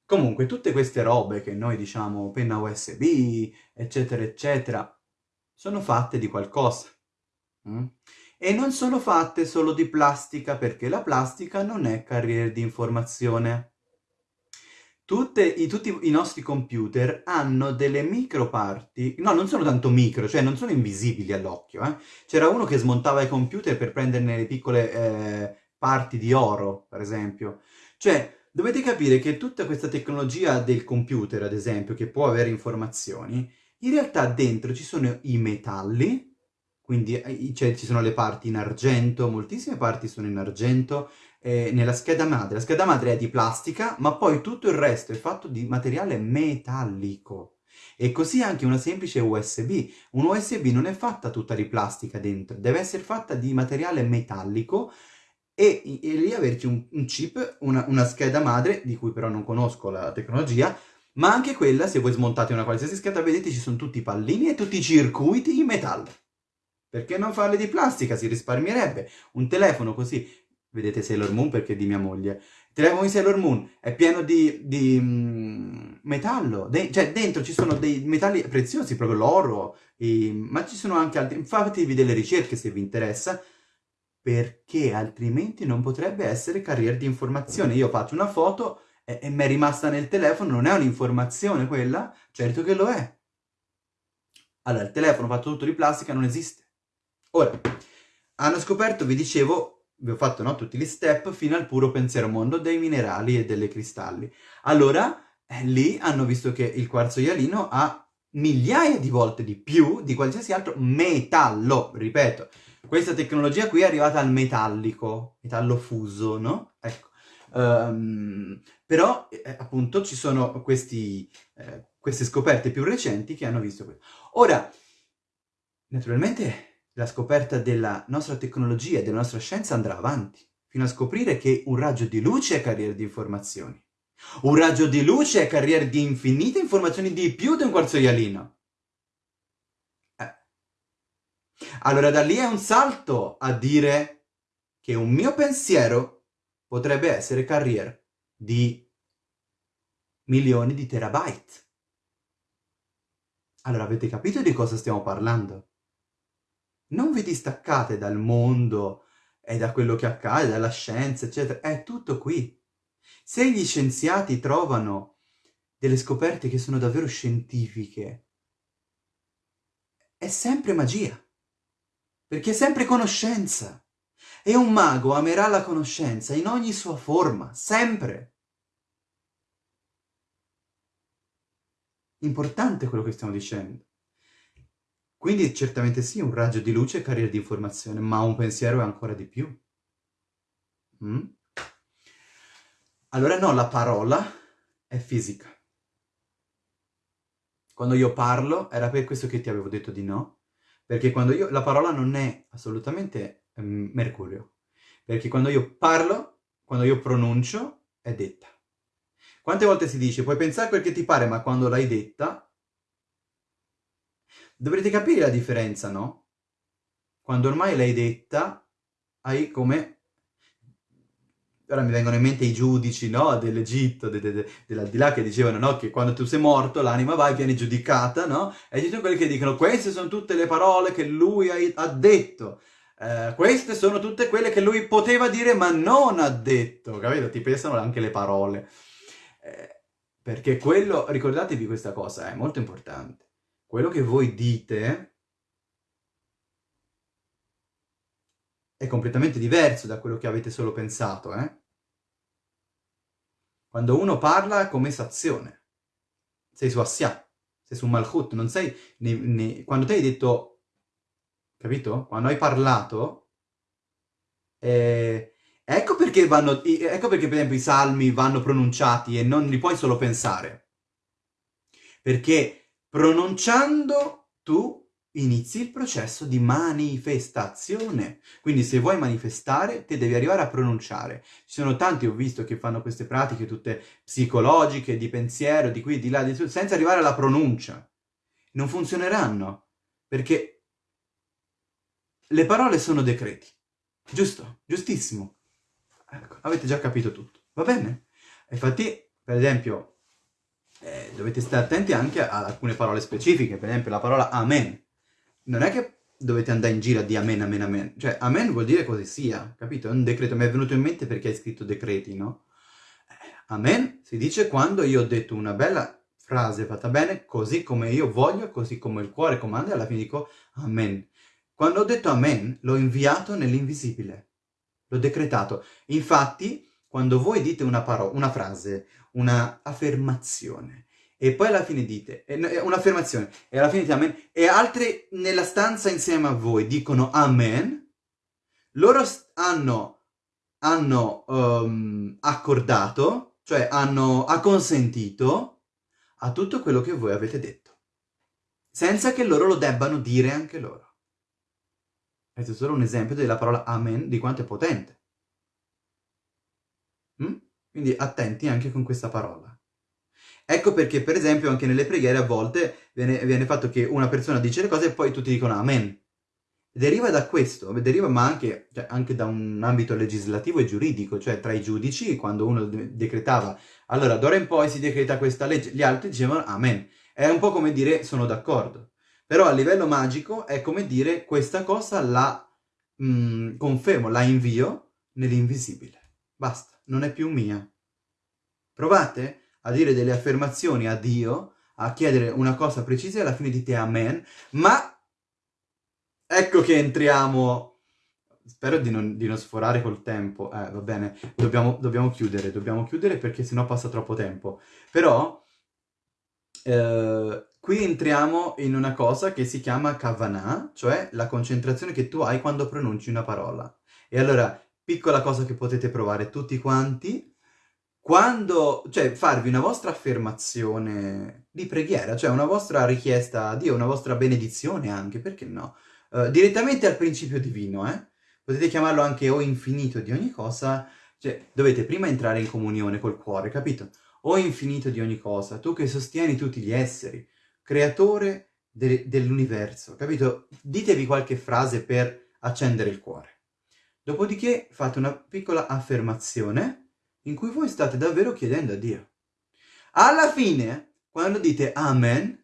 Comunque, tutte queste robe che noi diciamo penna USB, eccetera, eccetera, sono fatte di qualcosa. Mm? E non sono fatte solo di plastica, perché la plastica non è carriera di informazione. Tutte, i, tutti i nostri computer hanno delle microparti, no, non sono tanto micro, cioè non sono invisibili all'occhio, eh? C'era uno che smontava i computer per prenderne le piccole eh, parti di oro, per esempio. Cioè, Dovete capire che tutta questa tecnologia del computer, ad esempio, che può avere informazioni, in realtà dentro ci sono i metalli, quindi eh, cioè, ci sono le parti in argento, moltissime parti sono in argento, eh, nella scheda madre. La scheda madre è di plastica, ma poi tutto il resto è fatto di materiale metallico. E così anche una semplice USB. Un USB non è fatta tutta di plastica dentro, deve essere fatta di materiale metallico e, e lì averci un, un chip, una, una, scheda madre, di cui però non conosco la tecnologia, ma anche quella, se voi smontate una qualsiasi scheda, vedete ci sono tutti i pallini e tutti i circuiti in metallo. Perché non farle di plastica? Si risparmierebbe. Un telefono così, vedete Sailor Moon perché è di mia moglie, il telefono di Sailor Moon è pieno di, di um, metallo, de cioè dentro ci sono dei metalli preziosi, proprio l'oro, ma ci sono anche altri, fatevi delle ricerche se vi interessa, perché altrimenti non potrebbe essere carriera di informazione. Io faccio una foto e, e mi è rimasta nel telefono, non è un'informazione quella? Certo che lo è. Allora, il telefono fatto tutto di plastica non esiste. Ora, hanno scoperto, vi dicevo, vi ho fatto no, tutti gli step fino al puro pensiero mondo dei minerali e delle cristalli. Allora, eh, lì hanno visto che il quarzo ialino ha migliaia di volte di più di qualsiasi altro metallo, ripeto. Questa tecnologia qui è arrivata al metallico, metallo fuso, no? Ecco. Um, però, eh, appunto, ci sono questi, eh, queste scoperte più recenti che hanno visto questo. Ora, naturalmente, la scoperta della nostra tecnologia e della nostra scienza andrà avanti, fino a scoprire che un raggio di luce è carriera di informazioni. Un raggio di luce è carriera di infinite informazioni di più di un quarzo ialino. Allora da lì è un salto a dire che un mio pensiero potrebbe essere carriera di milioni di terabyte. Allora avete capito di cosa stiamo parlando? Non vi distaccate dal mondo e da quello che accade, dalla scienza, eccetera. È tutto qui. Se gli scienziati trovano delle scoperte che sono davvero scientifiche, è sempre magia perché è sempre conoscenza. E un mago amerà la conoscenza in ogni sua forma, sempre. Importante quello che stiamo dicendo. Quindi certamente sì, un raggio di luce è carriera di informazione, ma un pensiero è ancora di più. Mm? Allora no, la parola è fisica. Quando io parlo, era per questo che ti avevo detto di no, perché quando io, la parola non è assolutamente um, mercurio, perché quando io parlo, quando io pronuncio, è detta. Quante volte si dice, puoi pensare quel che ti pare, ma quando l'hai detta, dovrete capire la differenza, no? Quando ormai l'hai detta, hai come ora mi vengono in mente i giudici, no, dell'Egitto, de, de, de, dell'aldilà, che dicevano, no, che quando tu sei morto l'anima va e viene giudicata, no? E ci sono quelli che dicono, queste sono tutte le parole che lui ha, detto, eh, queste sono tutte quelle che lui poteva dire ma non ha detto, capito? Ti pensano anche le parole. Eh, perché quello, ricordatevi questa cosa, è molto importante. Quello che voi dite è completamente diverso da quello che avete solo pensato, eh? Quando uno parla è come sazione. Sei su Assia, sei su Malchut, non sei... Ne, ne, quando ti hai detto... Capito? Quando hai parlato... Eh, ecco, perché vanno, ecco perché per esempio i salmi vanno pronunciati e non li puoi solo pensare. Perché pronunciando tu inizi il processo di manifestazione. Quindi se vuoi manifestare, te devi arrivare a pronunciare. Ci sono tanti, ho visto, che fanno queste pratiche tutte psicologiche, di pensiero, di qui, di là, di su, senza arrivare alla pronuncia. Non funzioneranno, perché le parole sono decreti. Giusto? Giustissimo. Ecco, avete già capito tutto. Va bene? Infatti, per esempio, eh, dovete stare attenti anche ad alcune parole specifiche, per esempio la parola amen non è che dovete andare in giro a dire amen, amen, amen. Cioè, amen vuol dire così sia, capito? È un decreto. Mi è venuto in mente perché hai scritto decreti, no? Eh, amen si dice quando io ho detto una bella frase fatta bene, così come io voglio, così come il cuore comanda, e alla fine dico amen. Quando ho detto amen, l'ho inviato nell'invisibile. L'ho decretato. Infatti, quando voi dite una una frase, una affermazione, e poi alla fine dite, un'affermazione, e alla fine dite amen, e altri nella stanza insieme a voi dicono amen, loro hanno, hanno um, accordato, cioè hanno acconsentito a tutto quello che voi avete detto, senza che loro lo debbano dire anche loro. Questo è solo un esempio della parola amen, di quanto è potente. Mm? Quindi attenti anche con questa parola. Ecco perché, per esempio, anche nelle preghiere a volte viene, viene fatto che una persona dice le cose e poi tutti dicono amen. Deriva da questo, deriva ma anche, cioè, anche, da un ambito legislativo e giuridico, cioè tra i giudici, quando uno de decretava, allora d'ora in poi si decreta questa legge, gli altri dicevano amen. È un po' come dire sono d'accordo. Però a livello magico è come dire questa cosa la mh, mm, confermo, la invio nell'invisibile. Basta, non è più mia. Provate? a dire delle affermazioni a Dio, a chiedere una cosa precisa e alla fine dite amen, ma ecco che entriamo... Spero di non, di non sforare col tempo, eh, va bene, dobbiamo, dobbiamo chiudere, dobbiamo chiudere perché sennò passa troppo tempo. Però, eh, qui entriamo in una cosa che si chiama kavanah, cioè la concentrazione che tu hai quando pronunci una parola. E allora, piccola cosa che potete provare tutti quanti, quando, cioè, farvi una vostra affermazione di preghiera, cioè una vostra richiesta a Dio, una vostra benedizione anche, perché no? Uh, direttamente al principio divino, eh? Potete chiamarlo anche o infinito di ogni cosa, cioè dovete prima entrare in comunione col cuore, capito? O infinito di ogni cosa, tu che sostieni tutti gli esseri, creatore de dell'universo, capito? Ditevi qualche frase per accendere il cuore. Dopodiché fate una piccola affermazione in cui voi state davvero chiedendo a Dio. Alla fine, quando dite Amen,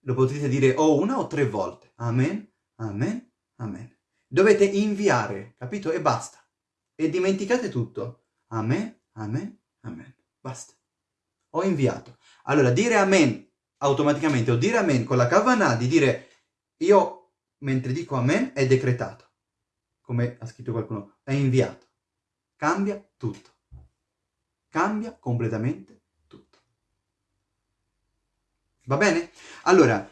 lo potete dire o una o tre volte. Amen, Amen, Amen. Dovete inviare, capito? E basta. E dimenticate tutto. Amen, Amen, Amen. Basta. Ho inviato. Allora, dire Amen automaticamente o dire Amen con la kavanah di dire io, mentre dico Amen, è decretato. Come ha scritto qualcuno, è inviato. Cambia tutto cambia completamente tutto. Va bene? Allora,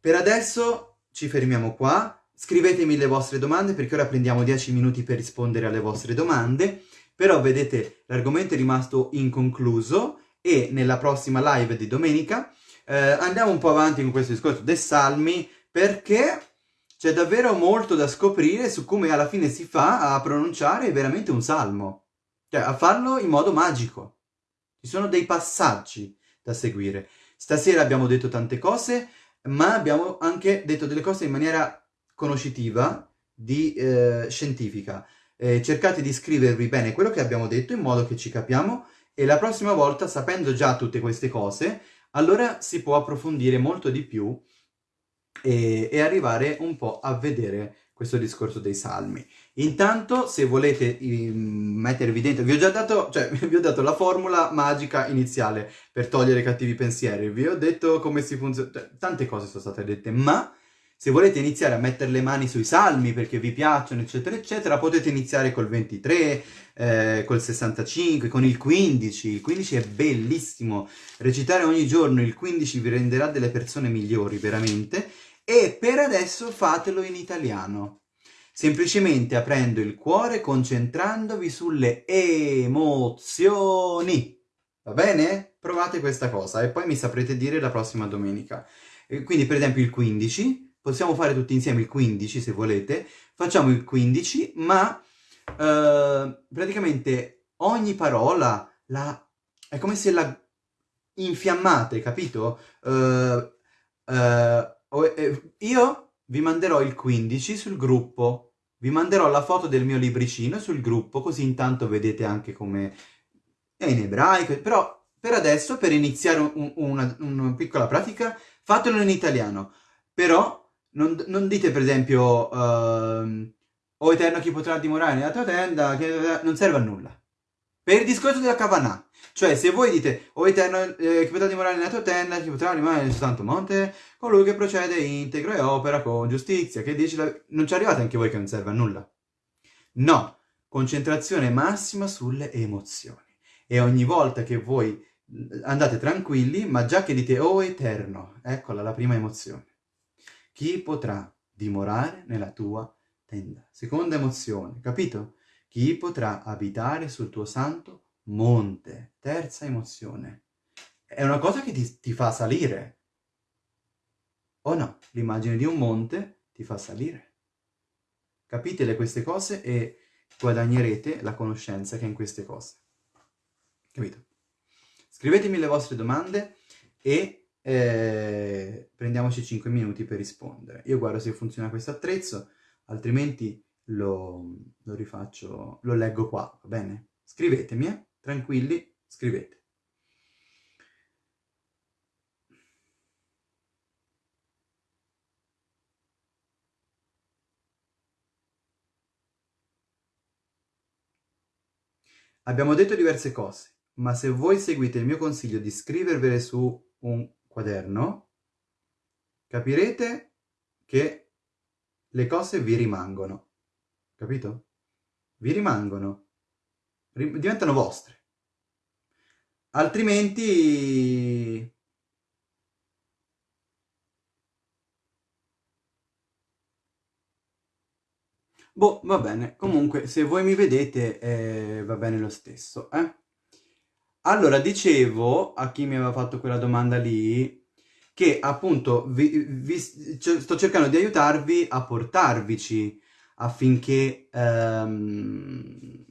per adesso ci fermiamo qua. scrivetemi le vostre domande perché ora prendiamo 10 minuti per rispondere alle vostre domande, però vedete l'argomento è rimasto inconcluso e nella prossima live di domenica eh, andiamo un po' avanti con questo discorso dei salmi perché c'è davvero molto da scoprire su come alla fine si fa a pronunciare veramente un salmo, cioè a farlo in modo magico. Ci sono dei passaggi da seguire. Stasera abbiamo detto tante cose, ma abbiamo anche detto delle cose in maniera conoscitiva, di, eh, scientifica. Eh, cercate di scrivervi bene quello che abbiamo detto in modo che ci capiamo e la prossima volta, sapendo già tutte queste cose, allora si può approfondire molto di più e, e arrivare un po' a vedere questo discorso dei salmi. Intanto, se volete um, mettervi dentro, vi ho già dato, cioè, vi ho dato la formula magica iniziale per togliere i cattivi pensieri, vi ho detto come si funziona, cioè, tante cose sono state dette, ma se volete iniziare a mettere le mani sui salmi perché vi piacciono, eccetera, eccetera, potete iniziare col 23, eh, col 65, con il 15. Il 15 è bellissimo. Recitare ogni giorno il 15 vi renderà delle persone migliori, veramente. E per adesso fatelo in italiano. Semplicemente aprendo il cuore, concentrandovi sulle emozioni. Va bene? Provate questa cosa e poi mi saprete dire la prossima domenica. Quindi per esempio il 15 possiamo fare tutti insieme il 15 se volete, facciamo il 15, ma eh, praticamente ogni parola la, è come se la infiammate, capito? Eh, eh, io vi manderò il 15 sul gruppo, vi manderò la foto del mio libricino sul gruppo, così intanto vedete anche come è in ebraico, però per adesso, per iniziare un, una, una piccola pratica, fatelo in italiano, però non, non dite per esempio uh, O Eterno chi potrà dimorare nella tua tenda, che non serve a nulla. Per il discorso della Kavanah, cioè se voi dite O Eterno eh, chi potrà dimorare nella tua tenda, chi potrà rimanere nel suo santo monte, colui che procede integro e opera con giustizia, che dice la... non ci arrivate anche voi che non serve a nulla. No, concentrazione massima sulle emozioni. E ogni volta che voi andate tranquilli, ma già che dite O Eterno, eccola la prima emozione. Chi potrà dimorare nella tua tenda? Seconda emozione, capito? Chi potrà abitare sul tuo santo monte? Terza emozione. È una cosa che ti, ti fa salire. O no? L'immagine di un monte ti fa salire. Capitele queste cose e guadagnerete la conoscenza che è in queste cose. Capito? Scrivetemi le vostre domande e eh, prendiamoci 5 minuti per rispondere. Io guardo se funziona questo attrezzo, altrimenti lo, lo rifaccio, lo leggo qua, va bene? Scrivetemi, eh? tranquilli, scrivete. Abbiamo detto diverse cose, ma se voi seguite il mio consiglio di scrivervele su un quaderno, capirete che le cose vi rimangono. Capito? Vi rimangono. Rim diventano vostre. Altrimenti... Boh, va bene. Comunque, se voi mi vedete, eh, va bene lo stesso, eh? Allora, dicevo a chi mi aveva fatto quella domanda lì, che appunto vi, vi, sto cercando di aiutarvi a portarvici affinché um,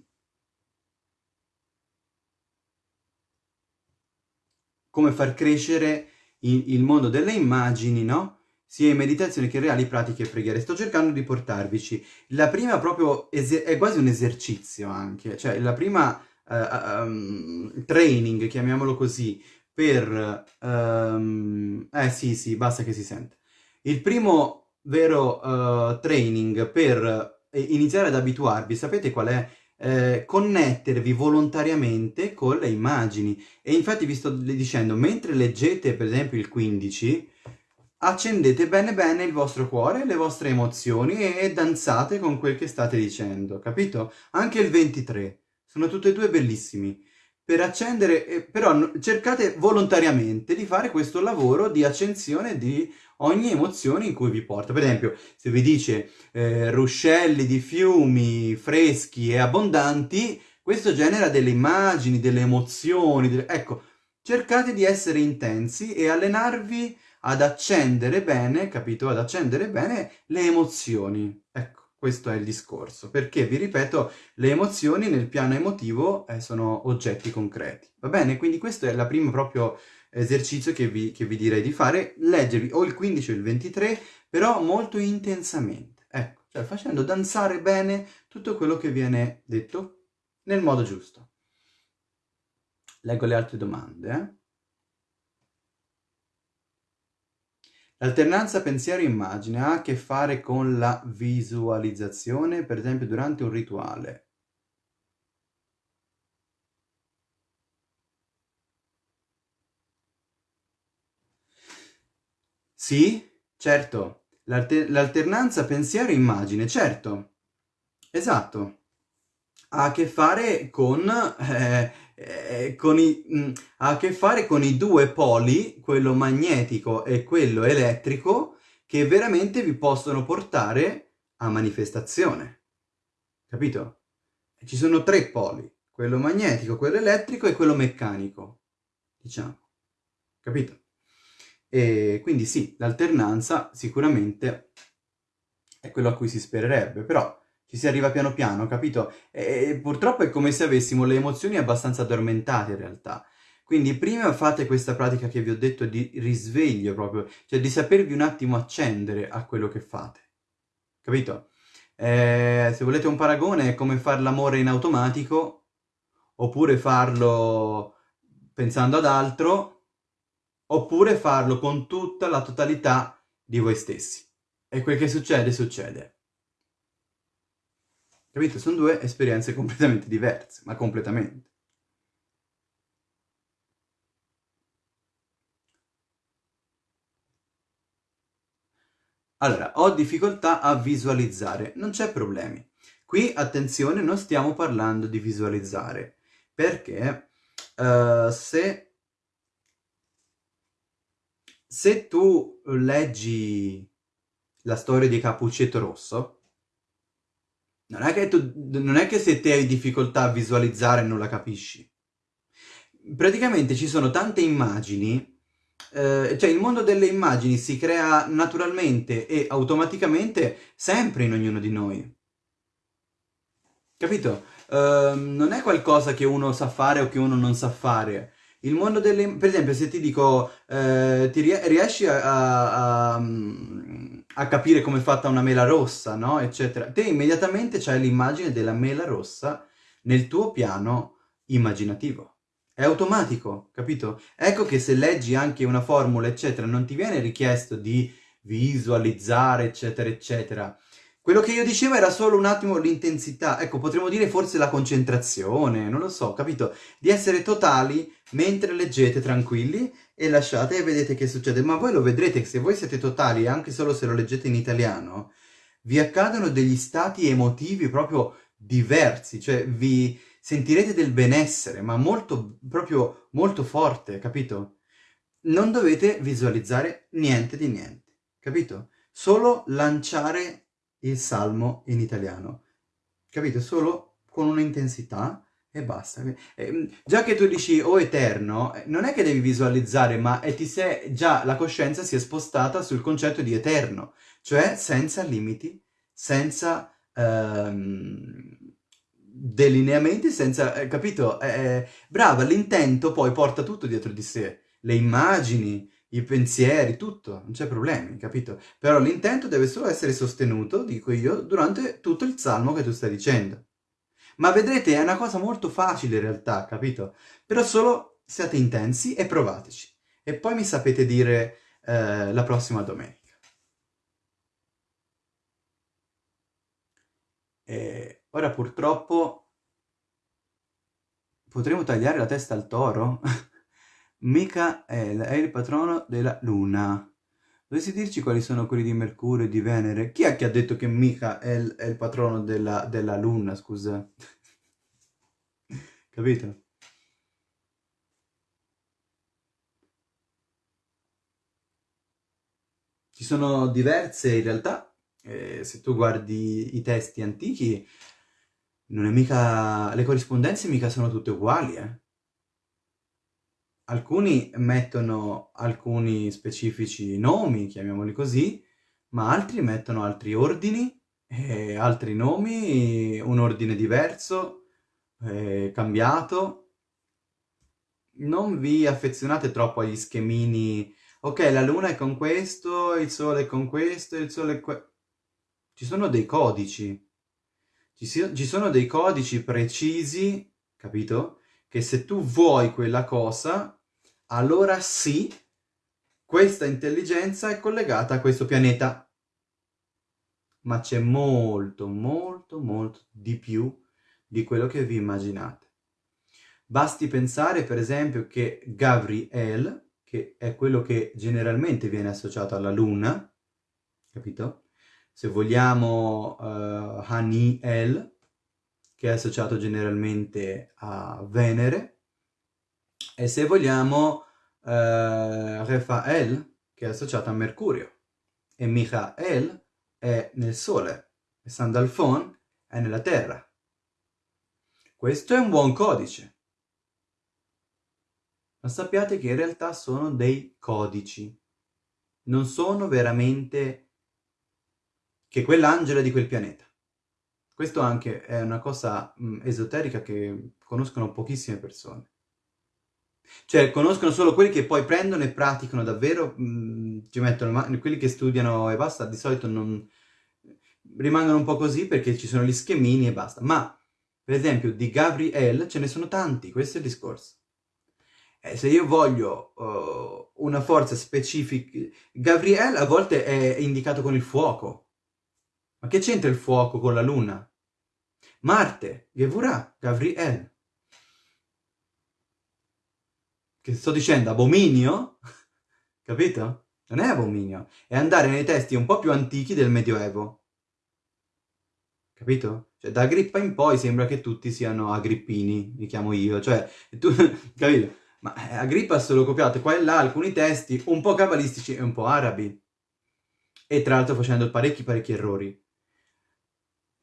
come far crescere il, il, mondo delle immagini, no? Sia in meditazione che in reali pratiche e preghiere. Sto cercando di portarvici. La prima proprio è quasi un esercizio anche, cioè la prima uh, um, training, chiamiamolo così, per... Um, eh sì, sì, basta che si sente. Il primo vero uh, training per iniziare ad abituarvi, sapete qual è? Eh, connettervi volontariamente con le immagini. E infatti vi sto dicendo, mentre leggete per esempio il 15, accendete bene bene il vostro cuore, le vostre emozioni e danzate con quel che state dicendo, capito? Anche il 23. Sono tutti e due bellissimi. per accendere, eh, però cercate volontariamente di fare questo lavoro di accensione di ogni emozione in cui vi porta. Per esempio, se vi dice eh, ruscelli di fiumi freschi e abbondanti, questo genera delle immagini, delle emozioni, delle... ecco, cercate di essere intensi e allenarvi ad accendere bene, capito? Ad accendere bene le emozioni. Questo è il discorso, perché vi ripeto, le emozioni nel piano emotivo eh, sono oggetti concreti. Va bene? Quindi questo è il primo proprio esercizio che vi, che vi direi di fare, leggervi o il 15 o il 23, però molto intensamente. Ecco, cioè facendo danzare bene tutto quello che viene detto nel modo giusto. Leggo le altre domande. Eh? L'alternanza pensiero-immagine ha a che fare con la visualizzazione, per esempio durante un rituale. Sì, certo. L'alter l'alternanza pensiero-immagine, certo. Esatto. Ha a che fare con... Eh, eh, con i, mh, mm, ha a che fare con i due poli, quello magnetico e quello elettrico, che veramente vi possono portare a manifestazione. Capito? Ci sono tre poli, quello magnetico, quello elettrico e quello meccanico, diciamo. Capito? E quindi sì, l'alternanza sicuramente è quello a cui si spererebbe, però ci si arriva piano piano, capito? E purtroppo è come se avessimo le emozioni abbastanza addormentate in realtà. Quindi prima fate questa pratica che vi ho detto di risveglio proprio, cioè di sapervi un attimo accendere a quello che fate. Capito? Eh, se volete un paragone è come fare l'amore in automatico, oppure farlo pensando ad altro, oppure farlo con tutta la totalità di voi stessi. E quel che succede, succede. Capito? Sono due esperienze completamente diverse, ma completamente. Allora, ho difficoltà a visualizzare, non c'è problemi. Qui, attenzione, non stiamo parlando di visualizzare, perché uh, se, se tu leggi la storia di Capuccetto Rosso, non è che, tu, non è che se te hai difficoltà a visualizzare non la capisci. Praticamente ci sono tante immagini, eh, cioè il mondo delle immagini si crea naturalmente e automaticamente sempre in ognuno di noi. Capito? Uh, non è qualcosa che uno sa fare o che uno non sa fare. Il mondo delle... Per esempio, se ti dico, eh, ti riesci a, a, a, a, capire come è fatta una mela rossa, no? Eccetera. Te immediatamente c'hai l'immagine della mela rossa nel tuo piano immaginativo. È automatico, capito? Ecco che se leggi anche una formula, eccetera, non ti viene richiesto di visualizzare, eccetera, eccetera. Quello che io dicevo era solo un attimo l'intensità, ecco, potremmo dire forse la concentrazione, non lo so, capito? Di essere totali mentre leggete tranquilli e lasciate e vedete che succede. Ma voi lo vedrete se voi siete totali, anche solo se lo leggete in italiano, vi accadono degli stati emotivi proprio diversi, cioè vi sentirete del benessere, ma molto, proprio molto forte, capito? Non dovete visualizzare niente di niente, capito? Solo lanciare il salmo in italiano. Capito? Solo con un'intensità e basta. Eh, già che tu dici o oh, eterno, eh, non è che devi visualizzare, ma ti sei, già la coscienza si è spostata sul concetto di eterno, cioè senza limiti, senza ehm, delineamenti, senza... Eh, capito? Eh, brava, l'intento poi porta tutto dietro di sé, le immagini, i pensieri, tutto, non c'è problemi, capito? Però l'intento deve solo essere sostenuto, dico io, durante tutto il salmo che tu stai dicendo. Ma vedrete, è una cosa molto facile in realtà, capito? Però solo siate intensi e provateci. E poi mi sapete dire eh, la prossima domenica. E ora purtroppo potremo tagliare la testa al toro? Michael è il patrono della luna. Dovresti dirci quali sono quelli di Mercurio e di Venere? Chi è che ha detto che Michael è il patrono della, della luna, scusa? Capito? Ci sono diverse in realtà, eh, se tu guardi i testi antichi, non è mica, le corrispondenze mica sono tutte uguali, eh. Alcuni mettono alcuni specifici nomi, chiamiamoli così, ma altri mettono altri ordini, e altri nomi, un ordine diverso, eh, cambiato. Non vi affezionate troppo agli schemini ok, la luna è con questo, il sole è con questo, il sole è que... Ci sono dei codici. Ci, si... ci sono dei codici precisi, capito? Che se tu vuoi quella cosa, allora sì, questa intelligenza è collegata a questo pianeta. Ma c'è molto, molto, molto di più di quello che vi immaginate. Basti pensare, per esempio, che Gabriel, che è quello che generalmente viene associato alla Luna, capito? Se vogliamo uh, Haniel, che è associato generalmente a Venere, e se vogliamo uh, Rafael, che è associato a Mercurio, e Michael è nel Sole, e Sandalfon è nella Terra. Questo è un buon codice ma sappiate che in realtà sono dei codici. Non sono veramente che quell'angelo di quel pianeta. Questo anche è una cosa mh, esoterica che conoscono pochissime persone. Cioè, conoscono solo quelli che poi prendono e praticano davvero, mh, ci mettono, quelli che studiano e basta, di solito non rimangono un po' così perché ci sono gli schemini e basta. Ma, per esempio, di Gabriel ce ne sono tanti, questo è il discorso. Eh, se io voglio uh, una forza specifica... Gabriel a volte è indicato con il fuoco. Ma che c'entra il fuoco con la luna? Marte, Gevurah, Gabriel. Che sto dicendo? Abominio? Capito? Non è abominio. È andare nei testi un po' più antichi del Medioevo. Capito? Cioè, da Agrippa in poi sembra che tutti siano agrippini, li chiamo io. Cioè, tu... capito? Ma eh, Agrippa ha solo copiato qua e là alcuni testi un po' cabalistici e un po' arabi. E tra l'altro facendo parecchi parecchi errori.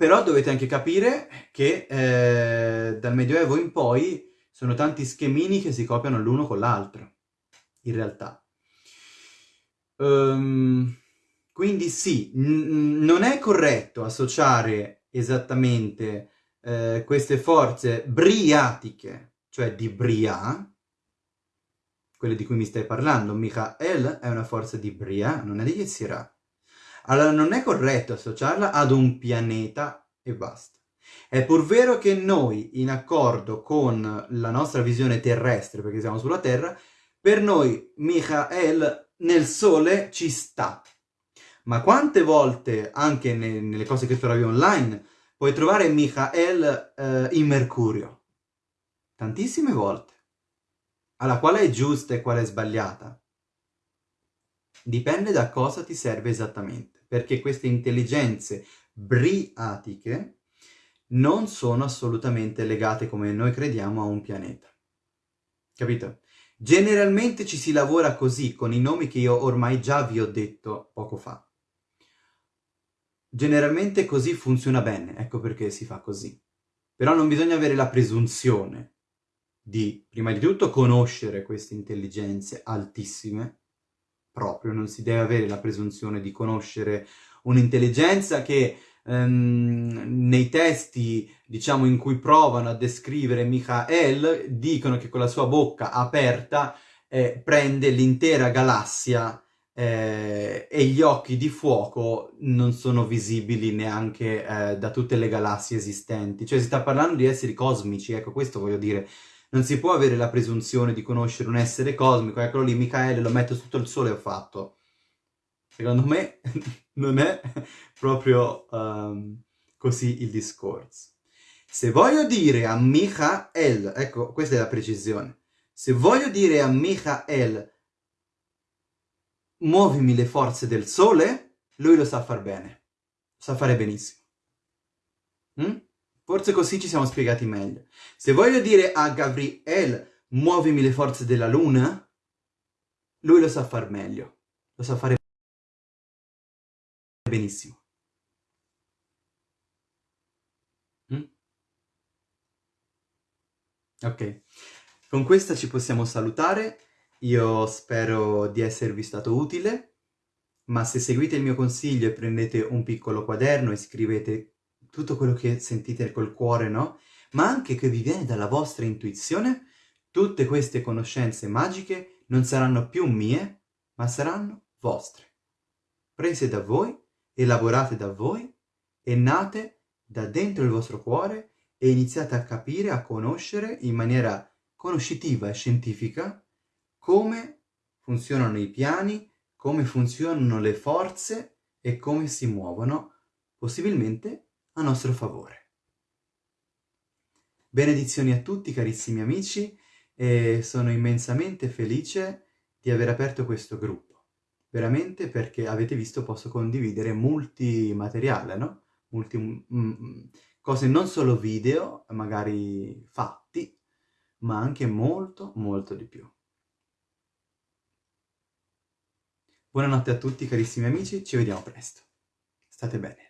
Però dovete anche capire che eh, dal Medioevo in poi sono tanti schemini che si copiano l'uno con l'altro, in realtà. Um, quindi sì, non è corretto associare esattamente eh, queste forze briatiche, cioè di Bria, quelle di cui mi stai parlando, Michael è una forza di Bria, non è di Yetzirah. Allora non è corretto associarla ad un pianeta e basta. È pur vero che noi, in accordo con la nostra visione terrestre, perché siamo sulla Terra, per noi Michael nel Sole ci sta. Ma quante volte, anche ne nelle cose che trovi online, puoi trovare Michael eh, in Mercurio? Tantissime volte alla quale è giusta e quale è sbagliata? Dipende da cosa ti serve esattamente, perché queste intelligenze briatiche non sono assolutamente legate come noi crediamo a un pianeta. Capito? Generalmente ci si lavora così, con i nomi che io ormai già vi ho detto poco fa. Generalmente così funziona bene, ecco perché si fa così. Però non bisogna avere la presunzione di, prima di tutto, conoscere queste intelligenze altissime, proprio, non si deve avere la presunzione di conoscere un'intelligenza che ehm, nei testi, diciamo, in cui provano a descrivere Michael, dicono che con la sua bocca aperta eh, prende l'intera galassia eh, e gli occhi di fuoco non sono visibili neanche eh, da tutte le galassie esistenti. Cioè si sta parlando di esseri cosmici, ecco, questo voglio dire non si può avere la presunzione di conoscere un essere cosmico, eccolo lì, Michaele, lo metto sotto il sole e ho fatto. Secondo me non è proprio um, così il discorso. Se voglio dire a Michael, ecco, questa è la precisione, se voglio dire a Michael muovimi le forze del sole, lui lo sa far bene, lo sa fare benissimo. Mm? Forse così ci siamo spiegati meglio. Se voglio dire a Gabriel muovimi le forze della luna, lui lo sa far meglio, lo sa fare benissimo. Mm? Ok, con questa ci possiamo salutare. Io spero di esservi stato utile, ma se seguite il mio consiglio e prendete un piccolo quaderno e scrivete tutto quello che sentite col cuore, no? Ma anche che vi viene dalla vostra intuizione, tutte queste conoscenze magiche non saranno più mie, ma saranno vostre. Prese da voi, elaborate da voi e nate da dentro il vostro cuore e iniziate a capire, a conoscere in maniera conoscitiva e scientifica come funzionano i piani, come funzionano le forze e come si muovono, possibilmente a nostro favore. Benedizioni a tutti carissimi amici e sono immensamente felice di aver aperto questo gruppo. Veramente perché avete visto posso condividere molti materiale, no? Multi, mm, mm, cose non solo video, magari fatti, ma anche molto molto di più. Buonanotte a tutti carissimi amici, ci vediamo presto. State bene.